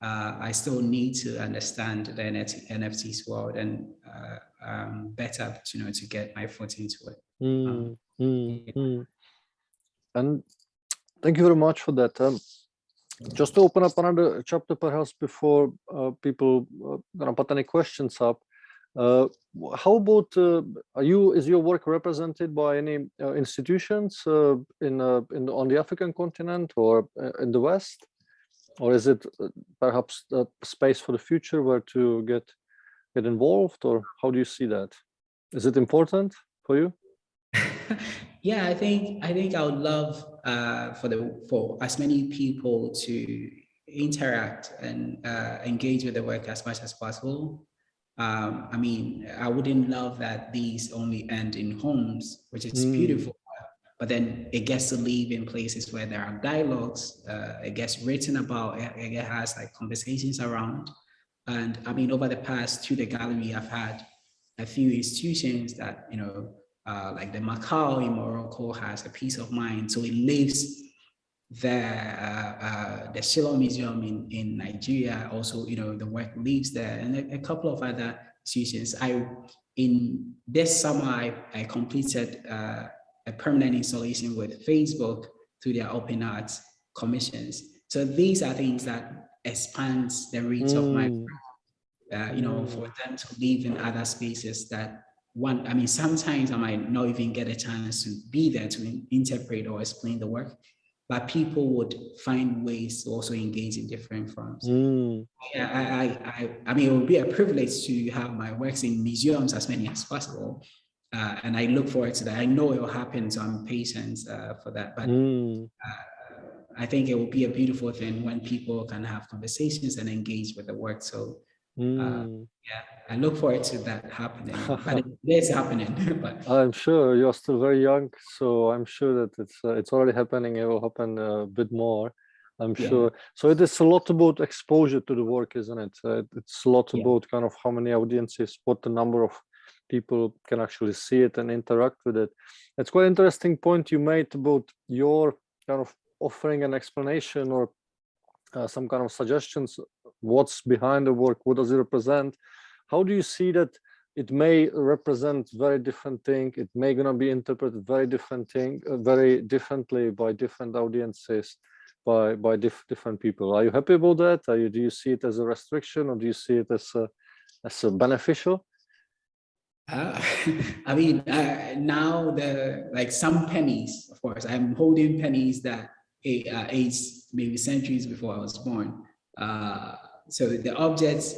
uh, I still need to understand the NFT, NFTs world and uh, um, better, you know, to get my foot into it. Mm, um, mm, mm. And thank you very much for that. Um, just to open up another chapter, perhaps before uh, people uh, gonna put any questions up. Uh, how about uh, are you is your work represented by any uh, institutions uh, in uh, in the, on the African continent or uh, in the West, or is it perhaps a space for the future where to get get involved, or how do you see that? Is it important for you? [LAUGHS] yeah, I think I think I would love for the for as many people to interact and engage with the work as much as possible um, I mean, I wouldn't love that these only end in homes, which is mm. beautiful. but then it gets to live in places where there are dialogues, uh, it gets written about, it, it has like conversations around. And I mean, over the past to the gallery, I've had a few institutions that, you know, uh, like the MACAAL in Morocco has a piece of mind. So it lives there. Uh, uh, the Shyllon Museum in, in Nigeria, also, you know, the work lives there and a, a couple of other institutions. I, in this summer, I, I completed uh, a permanent installation with Facebook through their open arts commissions. So these are things that expands the reach mm. of my, mm. uh, you know, for them to live in other spaces that one, I mean, sometimes I might not even get a chance to be there to interpret or explain the work, but people would find ways to also engage in different forms. Mm. Yeah, I, I, I, I mean, it would be a privilege to have my works in museums as many as possible. Uh, and I look forward to that. I know it will happen, so I'm patient uh, for that. But mm. uh, I think it will be a beautiful thing when people can have conversations and engage with the work. So uh, mm. yeah, I look forward to that happening. [LAUGHS] but it is happening. [LAUGHS] but I'm sure you're still very young, so I'm sure that it's uh, it's already happening. It will happen a bit more. I'm yeah. sure. So it is a lot about exposure to the work, isn't it? Uh, it's a lot yeah. about kind of how many audiences, what the number of people can actually see it and interact with it. It's quite interesting point you made about your kind of offering an explanation or uh, some kind of suggestions, what's behind the work, what does it represent? How do you see that it may represent very different thing, it may gonna be interpreted very different thing, uh, very differently by different audiences, by by diff different people. Are you happy about that? Are you, do you see it as a restriction or do you see it as a, as a beneficial? Uh, [LAUGHS] I mean, uh, now the like some pennies, of course, I'm holding pennies that uh, age maybe centuries before I was born. Uh, so the objects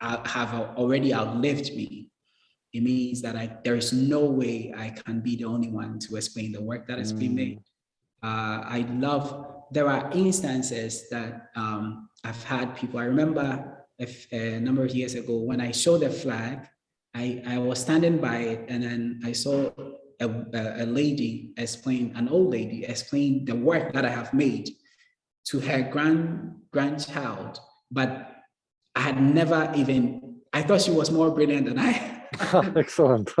have already outlived me. It means that I, there is no way I can be the only one to explain the work that has mm. been made. Uh, I love, there are instances that um, I've had people, I remember a, a number of years ago when I showed the flag, I, I was standing by it and then I saw a, a, lady explain, an old lady explain the work that I have made to her grand grandchild, but I had never even, I thought she was more brilliant than I [LAUGHS] [LAUGHS] Excellent.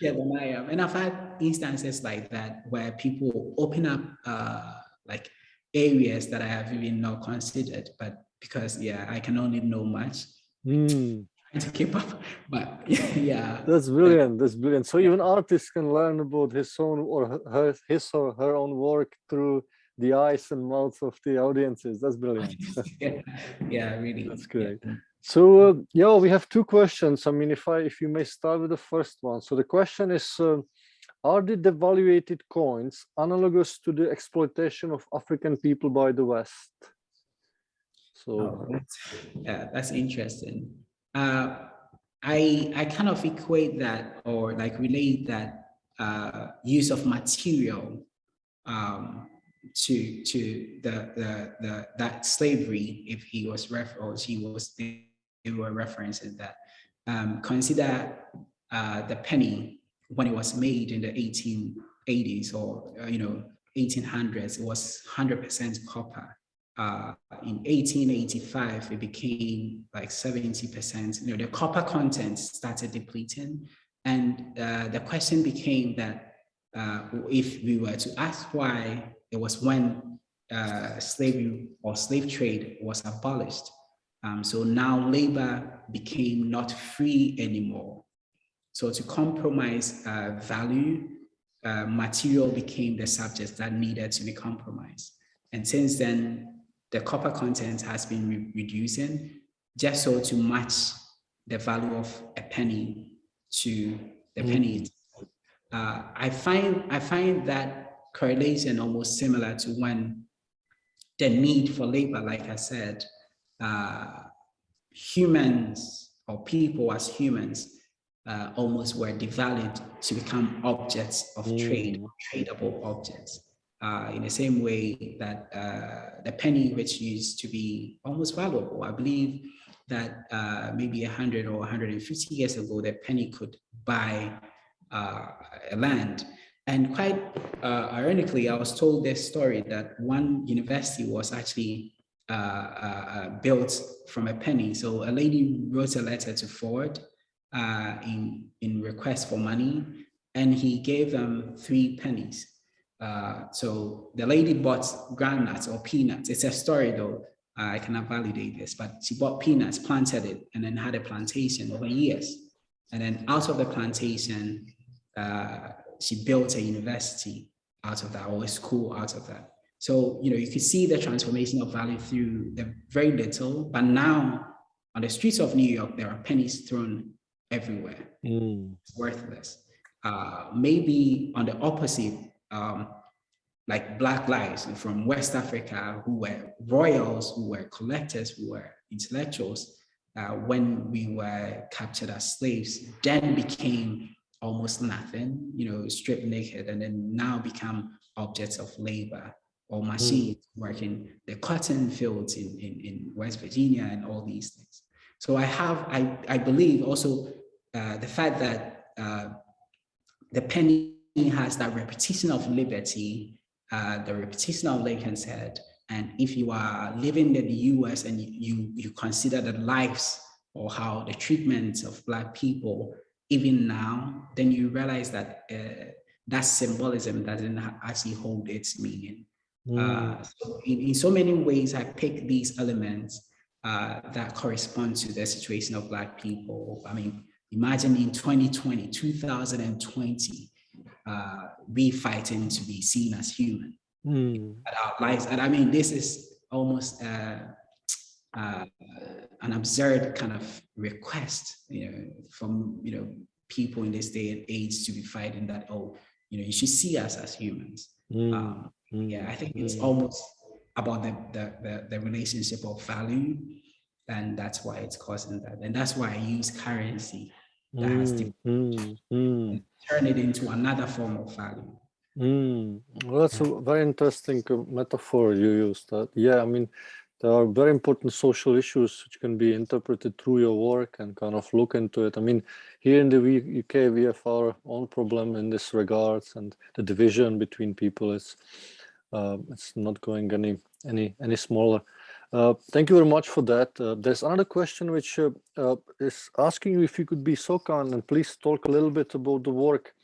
yeah, than I am. And I've had instances like that where people open up uh, like areas that I have even not considered, but because yeah, I can only know much. Mm to keep up but [LAUGHS] yeah that's brilliant that's brilliant so even artists can learn about his own or her his or her own work through the eyes and mouths of the audiences. That's brilliant. [LAUGHS] Yeah, yeah really. That's great. Yeah. so uh, yeah we have two questions. I mean if i if you may start with the first one. So the question is uh, are the devaluated coins analogous to the exploitation of african people by the west? So oh, that's, yeah that's interesting. Uh, I, I kind of equate that or like relate that uh, use of material um, to to the, the the that slavery if he was ref or she was they were referencing that um, consider uh, the penny when it was made in the 1880s or uh, you know 1800s it was 100% copper uh, in 1885, it became like 70%, you know, the copper content started depleting. And uh, the question became that uh, if we were to ask why it was when uh, slavery or slave trade was abolished. Um, so now labor became not free anymore. So to compromise uh, value, uh, material became the subject that needed to be compromised. And since then, the copper content has been re reducing just so to match the value of a penny to the mm. penny. Uh, I find I find that correlation almost similar to when the need for labor, like I said, uh, humans or people as humans uh, almost were devalued to become objects of mm. trade, tradable objects uh, in the same way that uh, the penny which used to be almost valuable. I believe that uh, maybe 100 or 150 years ago, the penny could buy uh, a land. And quite uh, ironically, I was told this story that one university was actually uh, uh, uh built from a penny. So a lady wrote a letter to Ford uh, in, in request for money, and he gave them three pennies. Uh, so the lady bought groundnuts or peanuts. It's a story though. I cannot validate this, but she bought peanuts, planted it, and then had a plantation over years. And then out of the plantation, she built a university out of that or a school out of that. So, you know, you could see the transformation of value through the very little, but now on the streets of New York, there are pennies thrown everywhere. Mm. It's worthless. Uh, maybe on the opposite, um, like Black lives from West Africa who were royals, who were collectors, who were intellectuals, uh, when we were captured as slaves, then became almost nothing, you know, stripped naked, and then now become objects of labor or Hmm. machines mm. working the cotton fields in, in, in West Virginia and all these things. So I have, I, I believe also uh, the fact that uh, the penny has that repetition of liberty, uh, the repetition of Lincoln's head, and if you are living in the US and you, you consider the lives or how the treatment of Black people even now, then you realize that uh, that symbolism doesn't actually hold its meaning. Mm. Uh, so in, in so many ways, I pick these elements uh, that correspond to the situation of Black people. I mean, imagine in 2020, 2020, uh, we fighting to be seen as human. Mm. At our lives, and I mean, this is almost uh, uh, an absurd kind of request, you know, from you know people in this day and age to be fighting that. Oh, you know, you should see us as humans. Mm. Um, yeah, I think it's Mm. almost about the, the the the relationship of value, and that's why it's causing that. And that's why I use currency that has to Mm, mm, turn it into another form of value. mm. Well, that's a very interesting uh, metaphor you used. That. yeah, I mean, there are very important social issues which can be interpreted through your work and kind of look into it. I mean, here in the UK, we have our own problem in this regards, and the division between people is uh, it's not going any any any smaller. Uh, thank you very much for that. Uh, there's another question which uh, uh, is asking you if you could be so kind and please talk a little bit about the work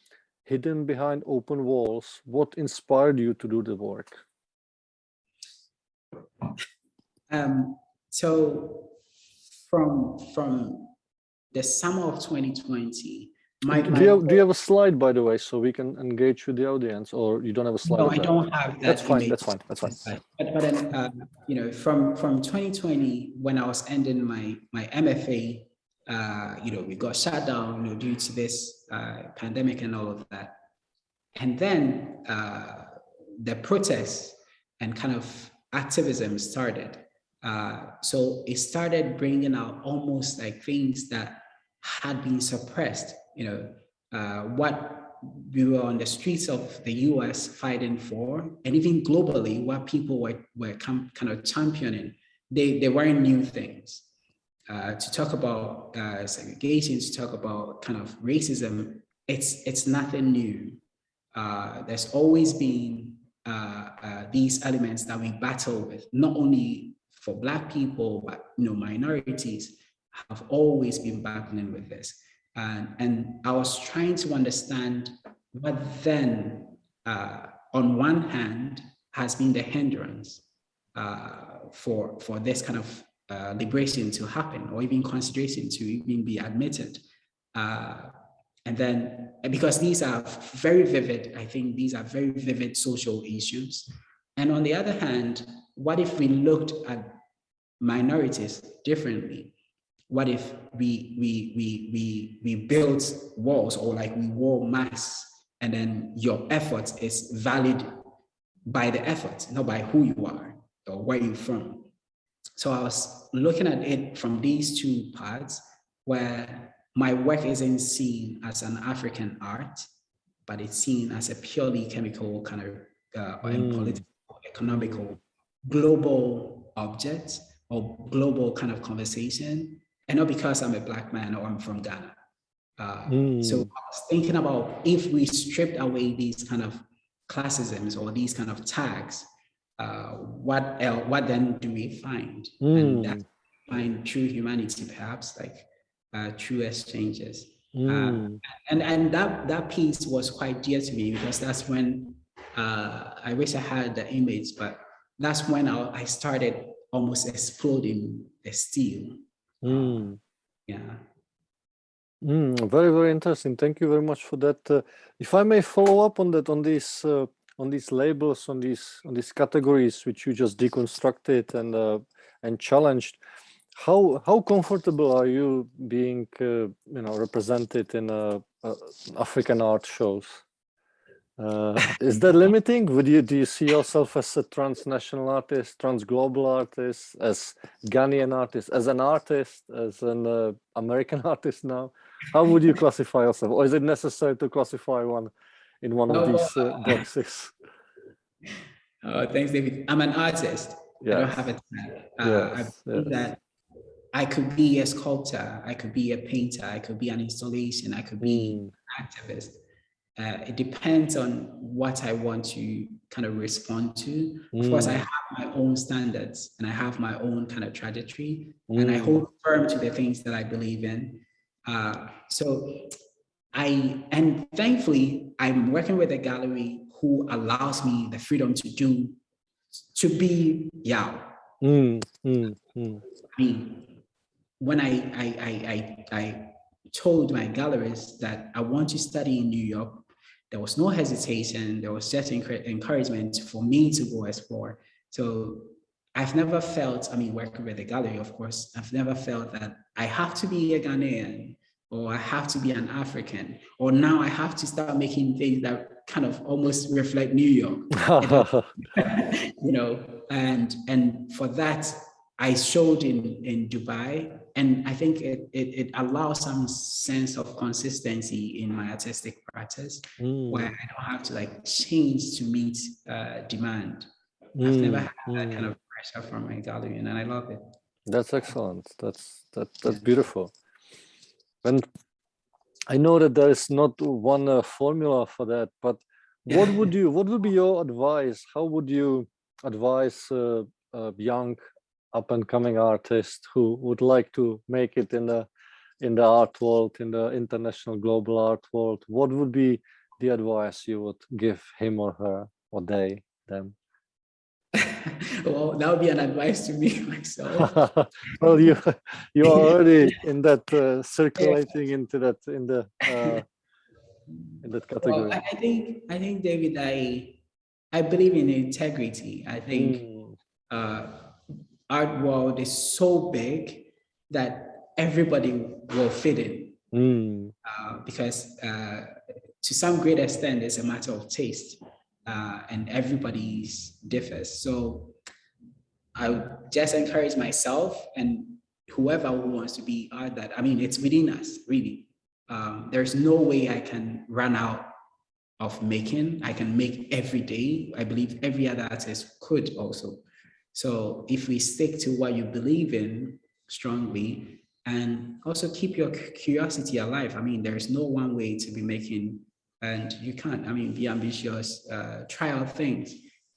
hidden behind open walls. What inspired you to do the work? Um, so from from the summer of 2020, my, do, you have, do you have a slide, by the way, so we can engage with the audience, or you don't have a slide? no, I don't have that. That's fine. That's fine. That's fine. But, but then, uh, you know, from from 2020, when I was ending my my MFA, uh, you know, we got shut down, you know, due to this uh, pandemic and all of that. And then uh, the protests and kind of activism started. Uh, so it started bringing out almost like things that had been suppressed. You know, uh, what we were on the streets of the US fighting for, and even globally, what people were, were kind of championing, they, they weren't new things. Uh, to talk about uh, segregation, to talk about kind of racism, it's, it's nothing new. Uh, there's always been uh, uh, these elements that we battle with, not only for Black people, but you know, minorities have always been battling with this. And, and I was trying to understand what then, uh, on one hand, has been the hindrance uh, for, for this kind of uh, liberation to happen or even consideration to even be admitted. Uh, and then, because these are very vivid, I think these are very vivid social issues. And on the other hand, what if we looked at minorities differently? What if we we we we we built walls or like we wore masks and then your effort is valid by the effort, not by who you are or where you're from. So I was looking at it from these two parts where my work isn't seen as an African art, but it's seen as a purely chemical kind of uh, and Mm. political, economical, global object or global kind of conversation. And not because I'm a black man or I'm from Ghana. Uh, Mm. So I was thinking about if we stripped away these kind of classisms or these kind of tags, uh, what else, what then do we find? And that Mm, find true humanity, perhaps like uh, true exchanges. mm, And and that that piece was quite dear to me because that's when uh, I wish I had the image, but that's when I, I started almost exploding the steel. mm. Yeah. Mm, very, very interesting. Thank you very much for that. Uh, if I may follow up on that, on these, uh, on these labels, on these, on these categories which you just deconstructed and uh, and challenged, how how comfortable are you being, uh, you know, represented in uh, uh, African art shows? Uh, is that limiting? Would you do you see yourself as a transnational artist, transglobal artist, as Ghanaian artist, as an artist, as an uh, American [LAUGHS] artist now? How would you [LAUGHS] classify yourself, or is it necessary to classify one in one of No, these uh, boxes? [LAUGHS] Uh, thanks, David. I'm an artist. I don't have a tag. Uh, Yes, I believe yes. that I could be a sculptor, I could be a painter, I could be an installation, I could be Mm, an activist. Uh, it depends on what I want to kind of respond to. Of course, I Mm. have my own standards and I have my own kind of trajectory, and I mm, hold firm to the things that I believe in. Uh, so I, and thankfully, I'm working with a gallery who allows me the freedom to do, to be Yaw. mm, mm, mm, I mean, when I, I, I, I, I told my galleries that I want to study in New York, there was no hesitation. There was just encouragement for me to go explore. So I've never felt, I mean, working with the gallery, of course, I've never felt that I have to be a Ghanaian or I have to be an African, or now I have to start making things that kind of almost reflect New York [LAUGHS] [LAUGHS] you know, and and for that I showed in in Dubai, and I think it it, it allows some sense of consistency in my artistic practice, where mm, I don't have to like change to meet uh, demand. I've never mm, had that kind mm. of pressure from my gallery, and I love it. That's excellent. That's that that's beautiful. And I know that there is not one uh, formula for that, but what would [LAUGHS] you what would be your advice? How would you advise uh, a young up and coming artist who would like to make it in the in the art world, in the international global art world? What would be the advice you would give him or her or they them? [LAUGHS] well, that would be an advice to me [LAUGHS] myself. [LAUGHS] well, you you are already in that uh, circulating into that in the uh, in that category. I, I think I think David, I I believe in integrity. I think Mm, uh, art world is so big that everybody will fit in mm, uh, because uh, to some great extent it's a matter of taste uh, and everybody's differs. So I would just encourage myself and whoever who wants to be art that, I mean, it's within us, really. Um, there's no way I can run out of making. I can make every day. I believe every other artist could also. So if we stick to what you believe in strongly and also keep your curiosity alive. I mean, there's no one way to be making, and you can't, I mean, be ambitious, uh, try out things.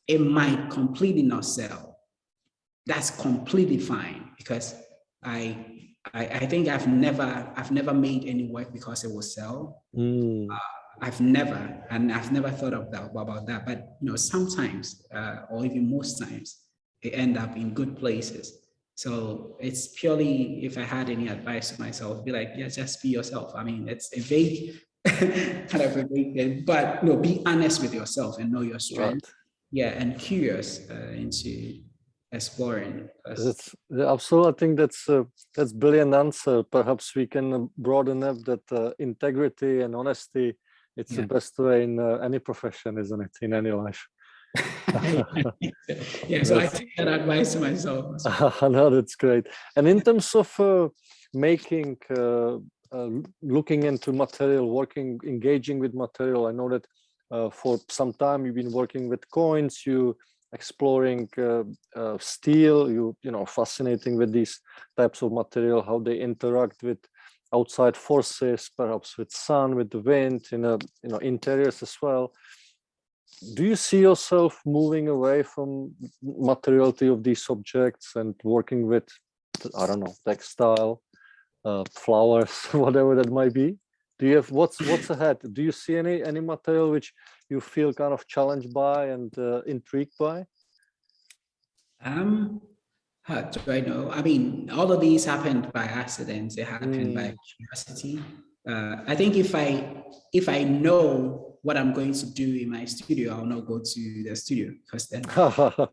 It might completely not sell. That's completely fine because I, I, I think I've never, I've never made any work because it will sell. mm, I've never, and I've never thought of that about that. But you know, sometimes, uh, or even most times, they end up in good places. So it's purely, if I had any advice to myself, be like, yeah, just be yourself. I mean, it's a vague, [LAUGHS] kind of a vague, thing, but no, be honest with yourself and know your right. strength. Yeah, and curious uh, into exploring. That's yeah, absolutely. I think that's uh, that's brilliant answer. Perhaps we can uh, broaden up that uh, integrity and honesty. It's the best way in uh, any profession, isn't it? In any life. [LAUGHS] yeah, so I take that advice to myself. [LAUGHS] no, that's great. And in terms of uh, making, uh, uh, looking into material, working, engaging with material, I know that uh, for some time you've been working with coins, you exploring uh, uh, steel, you you know, fascinating with these types of material, how they interact with outside forces, perhaps with sun, with the wind, in a you know interiors as well. Do you see yourself moving away from materiality of these objects and working with, I don't know, textile, uh, flowers, [LAUGHS] whatever that might be? Do you have what's what's ahead? Do you see any any material which you feel kind of challenged by and uh, intrigued by? Um, how do I know? I mean, all of these happened by accident. They happened by curiosity. Uh, I think if I if I know what I'm going to do in my studio, I'll not go to the studio because then [LAUGHS] uh,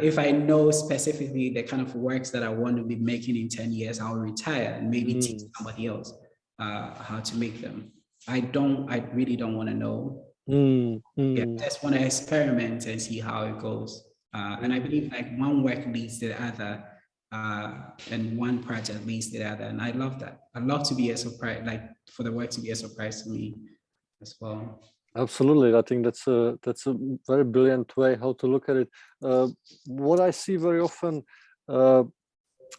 if I know specifically the kind of works that I want to be making in 10 years, I'll retire and maybe Mm. teach somebody else uh, how to make them. I don't, I really don't want to know. Mm, Yeah, mm, just want to experiment and see how it goes. Uh, and I believe like one work leads to the other uh, and one project leads to the other. And I love that. I love to be a surprise, like for the work to be a surprise to me as well. Absolutely, I think that's a that's a very brilliant way how to look at it. Uh, what I see very often, uh,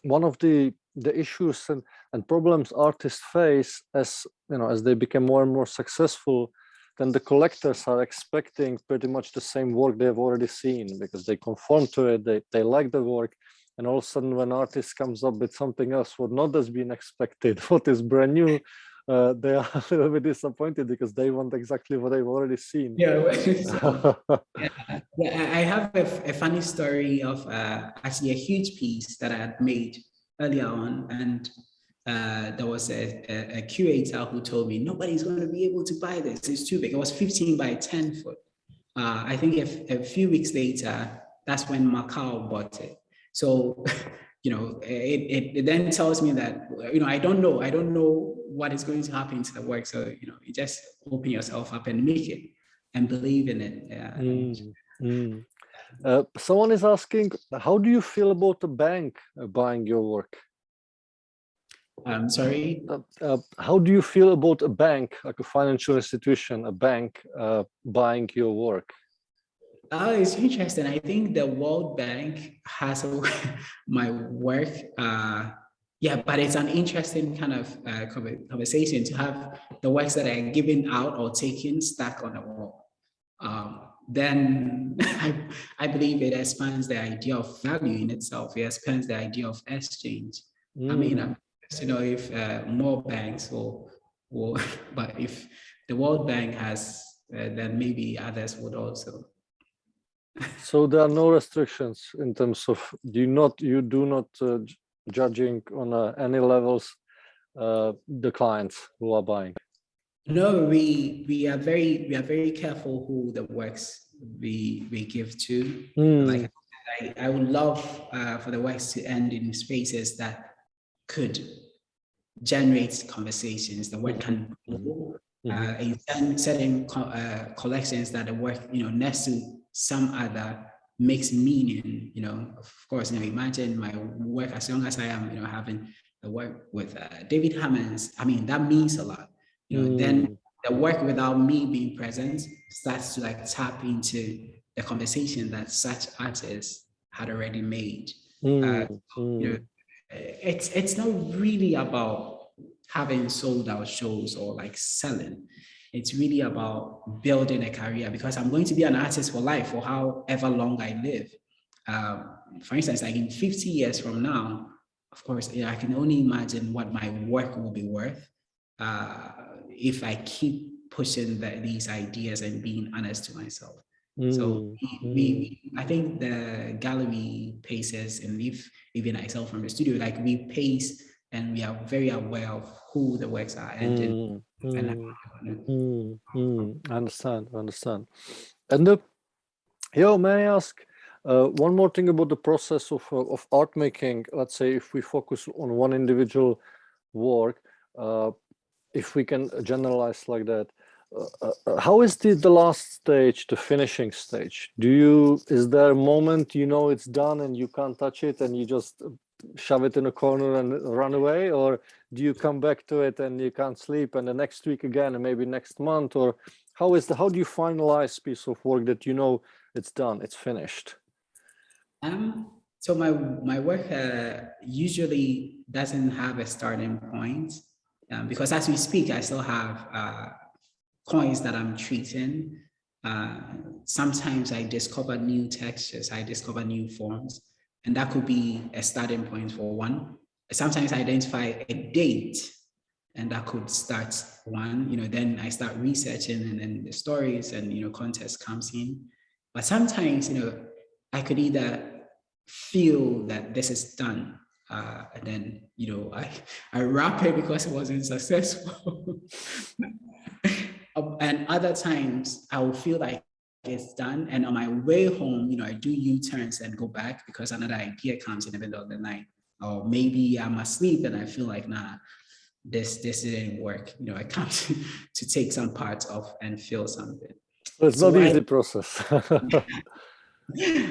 one of the the issues and and problems artists face as you know as they become more and more successful, then the collectors are expecting pretty much the same work they've already seen because they conform to it, they they like the work, and all of a sudden when artist comes up with something else what not has been expected, [LAUGHS] what is brand new, uh, they are [LAUGHS] a little bit disappointed because they want exactly what they've already seen. Yeah, so, [LAUGHS] [LAUGHS] yeah, I I have a, a funny story of uh, actually a huge piece that I had made earlier on, and uh, there was a, a, a curator who told me nobody's going to be able to buy this. It's too big. It was 15 by 10 foot. Uh, I think a, a few weeks later, that's when MACAAL bought it. So, you know, it, it, it then tells me that, you know, I don't know. I don't know what is going to happen to the work. So, you know, you just open yourself up and make it and believe in it. Yeah. Mm, mm. Uh, someone is asking, how do you feel about the bank uh, buying your work? I'm sorry. Uh, uh, how do you feel about a bank, like a financial institution, a bank uh, buying your work? Oh, it's interesting. I think the World Bank has a, [LAUGHS] my work. Uh, yeah, but it's an interesting kind of uh, conversation to have the works that are given out or taken stuck on the wall. Um, then [LAUGHS] I, I believe it expands the idea of value in itself. It expands the idea of exchange. I mean, Mm, I'm curious to know if uh, more banks will, will, [LAUGHS] but if the World Bank has, uh, then maybe others would also. So there are no restrictions in terms of do you not you do not uh, judging on uh, any levels uh, the clients who are buying. No, we we are very we are very careful who the works we we give to. Mm, Like I, I would love uh, for the works to end in spaces that could generate conversations. The work can mhm. uh, in certain, uh, collections that the work you know next to some other makes meaning. You know, of course, you know, imagine my work as long as I am, you know, having the work with uh, David Hammons. I mean, that means a lot. You know, then Mm, the work without me being present starts to like tap into the conversation that such artists had already made. mm, You know, mm, uh, it's it's not really about having sold out shows or like selling. It's really about building a career because I'm going to be an artist for life for however long I live. Um, for instance, like in 50 years from now, of course, I can only imagine what my work will be worth uh, if I keep pushing the, these ideas and being honest to myself. So mm, we, we, we- I think the gallery paces, and if even myself from the studio, like we pace and we are very aware of who the works are mm, and mm. Mm, mm, I understand, understand. And the, Yaw, may I ask uh, one more thing about the process of uh, of art making? Let's say if we focus on one individual work, uh, if we can generalize like that, uh, uh, uh, how is the the last stage, the finishing stage? Do you is there a moment you know it's done and you can't touch it and you just uh, shove it in a corner and run away, or do you come back to it and you can't sleep and the next week again and maybe next month or how is the how do you finalize piece of work that you know it's done it's finished Um, so my my work uh, usually doesn't have a starting point. Um, because as we speak, I still have uh, coins that I'm treating. Uh, sometimes I discover new textures, I discover new forms, and that could be a starting point for one. Sometimes I identify a date and that could start one, you know, then I start researching and then the stories and, you know, context comes in. But sometimes, you know, I could either feel that this is done uh, and then, you know, I, I wrap it because it wasn't successful. [LAUGHS] and other times I will feel like it's done. And on my way home, you know, I do U-turns and go back because another idea comes in the middle of the night. Or maybe I'm asleep and I feel like, nah, this this didn't work. You know, I come [LAUGHS] to, to take some parts off and feel something. So it's So not I- easy process. [LAUGHS]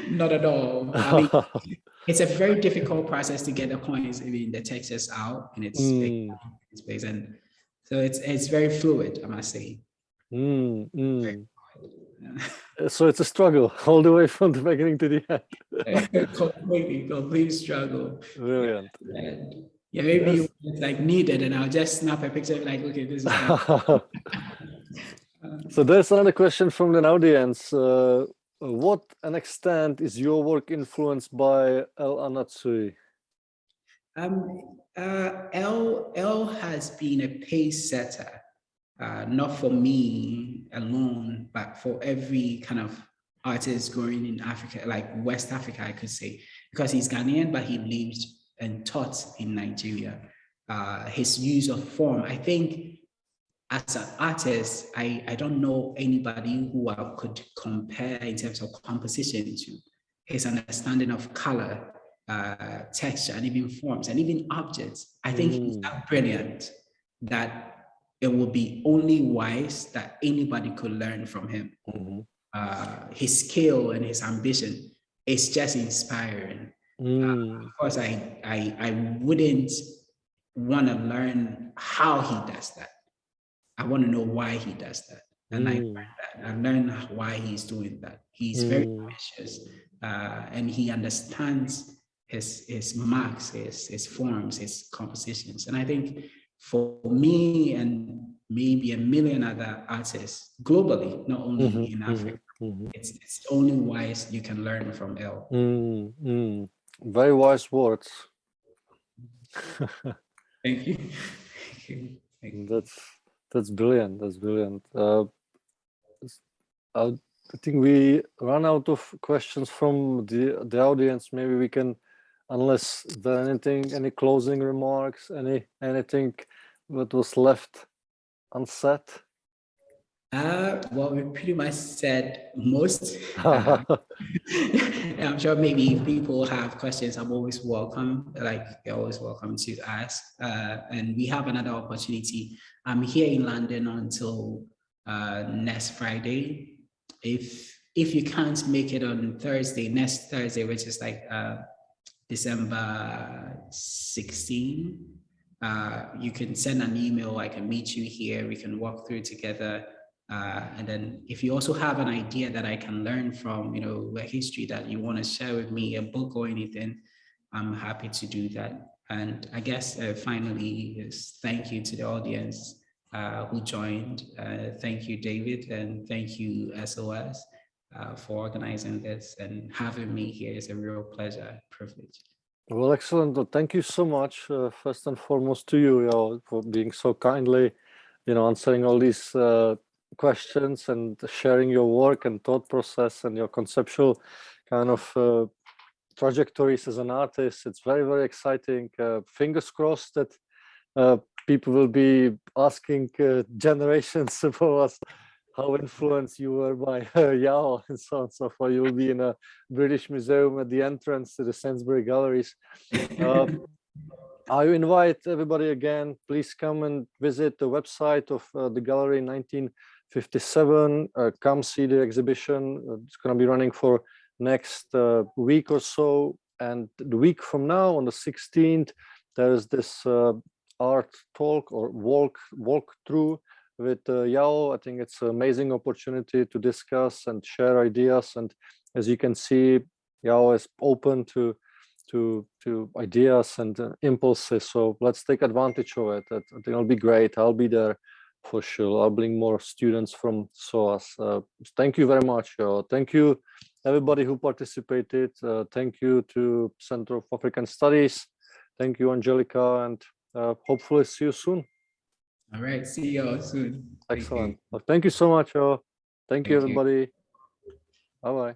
Not at all. I mean, [LAUGHS] it's a very difficult process to get the coins, I mean, the textures out in its, Mm, its place. And so it's it's very fluid, I must say. mm, mm. Uh, So it's a struggle [LAUGHS] all the way from the beginning to the end. [LAUGHS] completely, complete struggle. Brilliant. And yeah, maybe Yes. it's like needed, and I'll just snap a picture like, okay, this is. [LAUGHS] so there's another question from the audience. Uh, what an extent is your work influenced by El Anatsui? Um, uh, El, El has been a pace setter, uh, not for me alone, but for every kind of artist growing in Africa, like West Africa, I could say, because he's Ghanaian, but he lived and taught in Nigeria. Uh, his use of form, I think as an artist, I, I don't know anybody who I could compare in terms of composition to his understanding of color, uh, texture, and even forms, and even objects. I think he's Mm. that brilliant that it would be only wise that anybody could learn from him. Mhm. Uh, his skill and his ambition is just inspiring. Mm, Of course, I, I, I wouldn't want to learn how he does that. I want to know why he does that. And I Mm. learned that. I learned why he's doing that. He's very Mm. ambitious uh, and he understands his, his marks, his, his forms, his compositions. And I think for me and maybe a million other artists globally, not only Mhm, in mhm, Africa, mhm. it's, it's only wise you can learn from El. Mm, mm. Very wise words. [LAUGHS] Thank you. [LAUGHS] Thank you. Thank you. That's that's brilliant. That's brilliant. Uh, I think we run out of questions from the the audience. Maybe we can, unless there anything, any closing remarks, any anything that was left unsaid. Uh, well, we pretty much said most. [LAUGHS] Uh, [LAUGHS] I'm sure maybe if people have questions, I'm always welcome. Like you're always welcome to ask. Uh, and we have another opportunity. I'm here in London until uh, next Friday. If if you can't make it on Thursday, next Thursday, which is like uh, December 16, uh, you can send an email. I can meet you here. We can walk through together. Uh, and then if you also have an idea that I can learn from, you know, a history that you want to share with me, a book or anything, I'm happy to do that. And I guess uh, finally is thank you to the audience uh, who joined. Uh, thank you, David, and thank you, SOAS, uh, for organizing this and having me here. is a real pleasure, privilege. Well, excellent. Well, Thank you so much, uh, first and foremost to you, Yaw, for being so kindly, you know, answering all these uh, questions and sharing your work and thought process and your conceptual kind of uh, trajectories as an artist. It's very, very exciting. Uh, fingers crossed that uh, people will be asking generations [LAUGHS] about us how influenced you were by [LAUGHS] uh, Yaw [LAUGHS] and so on and so forth. You will be in a British Museum at the entrance to the Sainsbury Galleries. Uh, [LAUGHS] I invite everybody again, please come and visit the website of uh, the gallery 1957. Uh, come see the exhibition. Uh, It's going to be running for next uh, week or so. And the week from now, on the 16th, there's this uh, art talk or walk walk through with uh, Yaw. I think it's an amazing opportunity to discuss and share ideas. And as you can see, Yaw is open to to to ideas and uh, impulses. So let's take advantage of it. I think it'll be great. I'll be there for sure. I'll bring more students from SOAS. Uh, thank you very much. Uh, thank you everybody who participated. Uh, thank you to Center of African Studies. Thank you, Angelica, and uh, hopefully see you soon. All right, see you all soon. Thank you. Excellent. Well, thank you so much. Uh, thank, Thank you. everybody. Bye bye.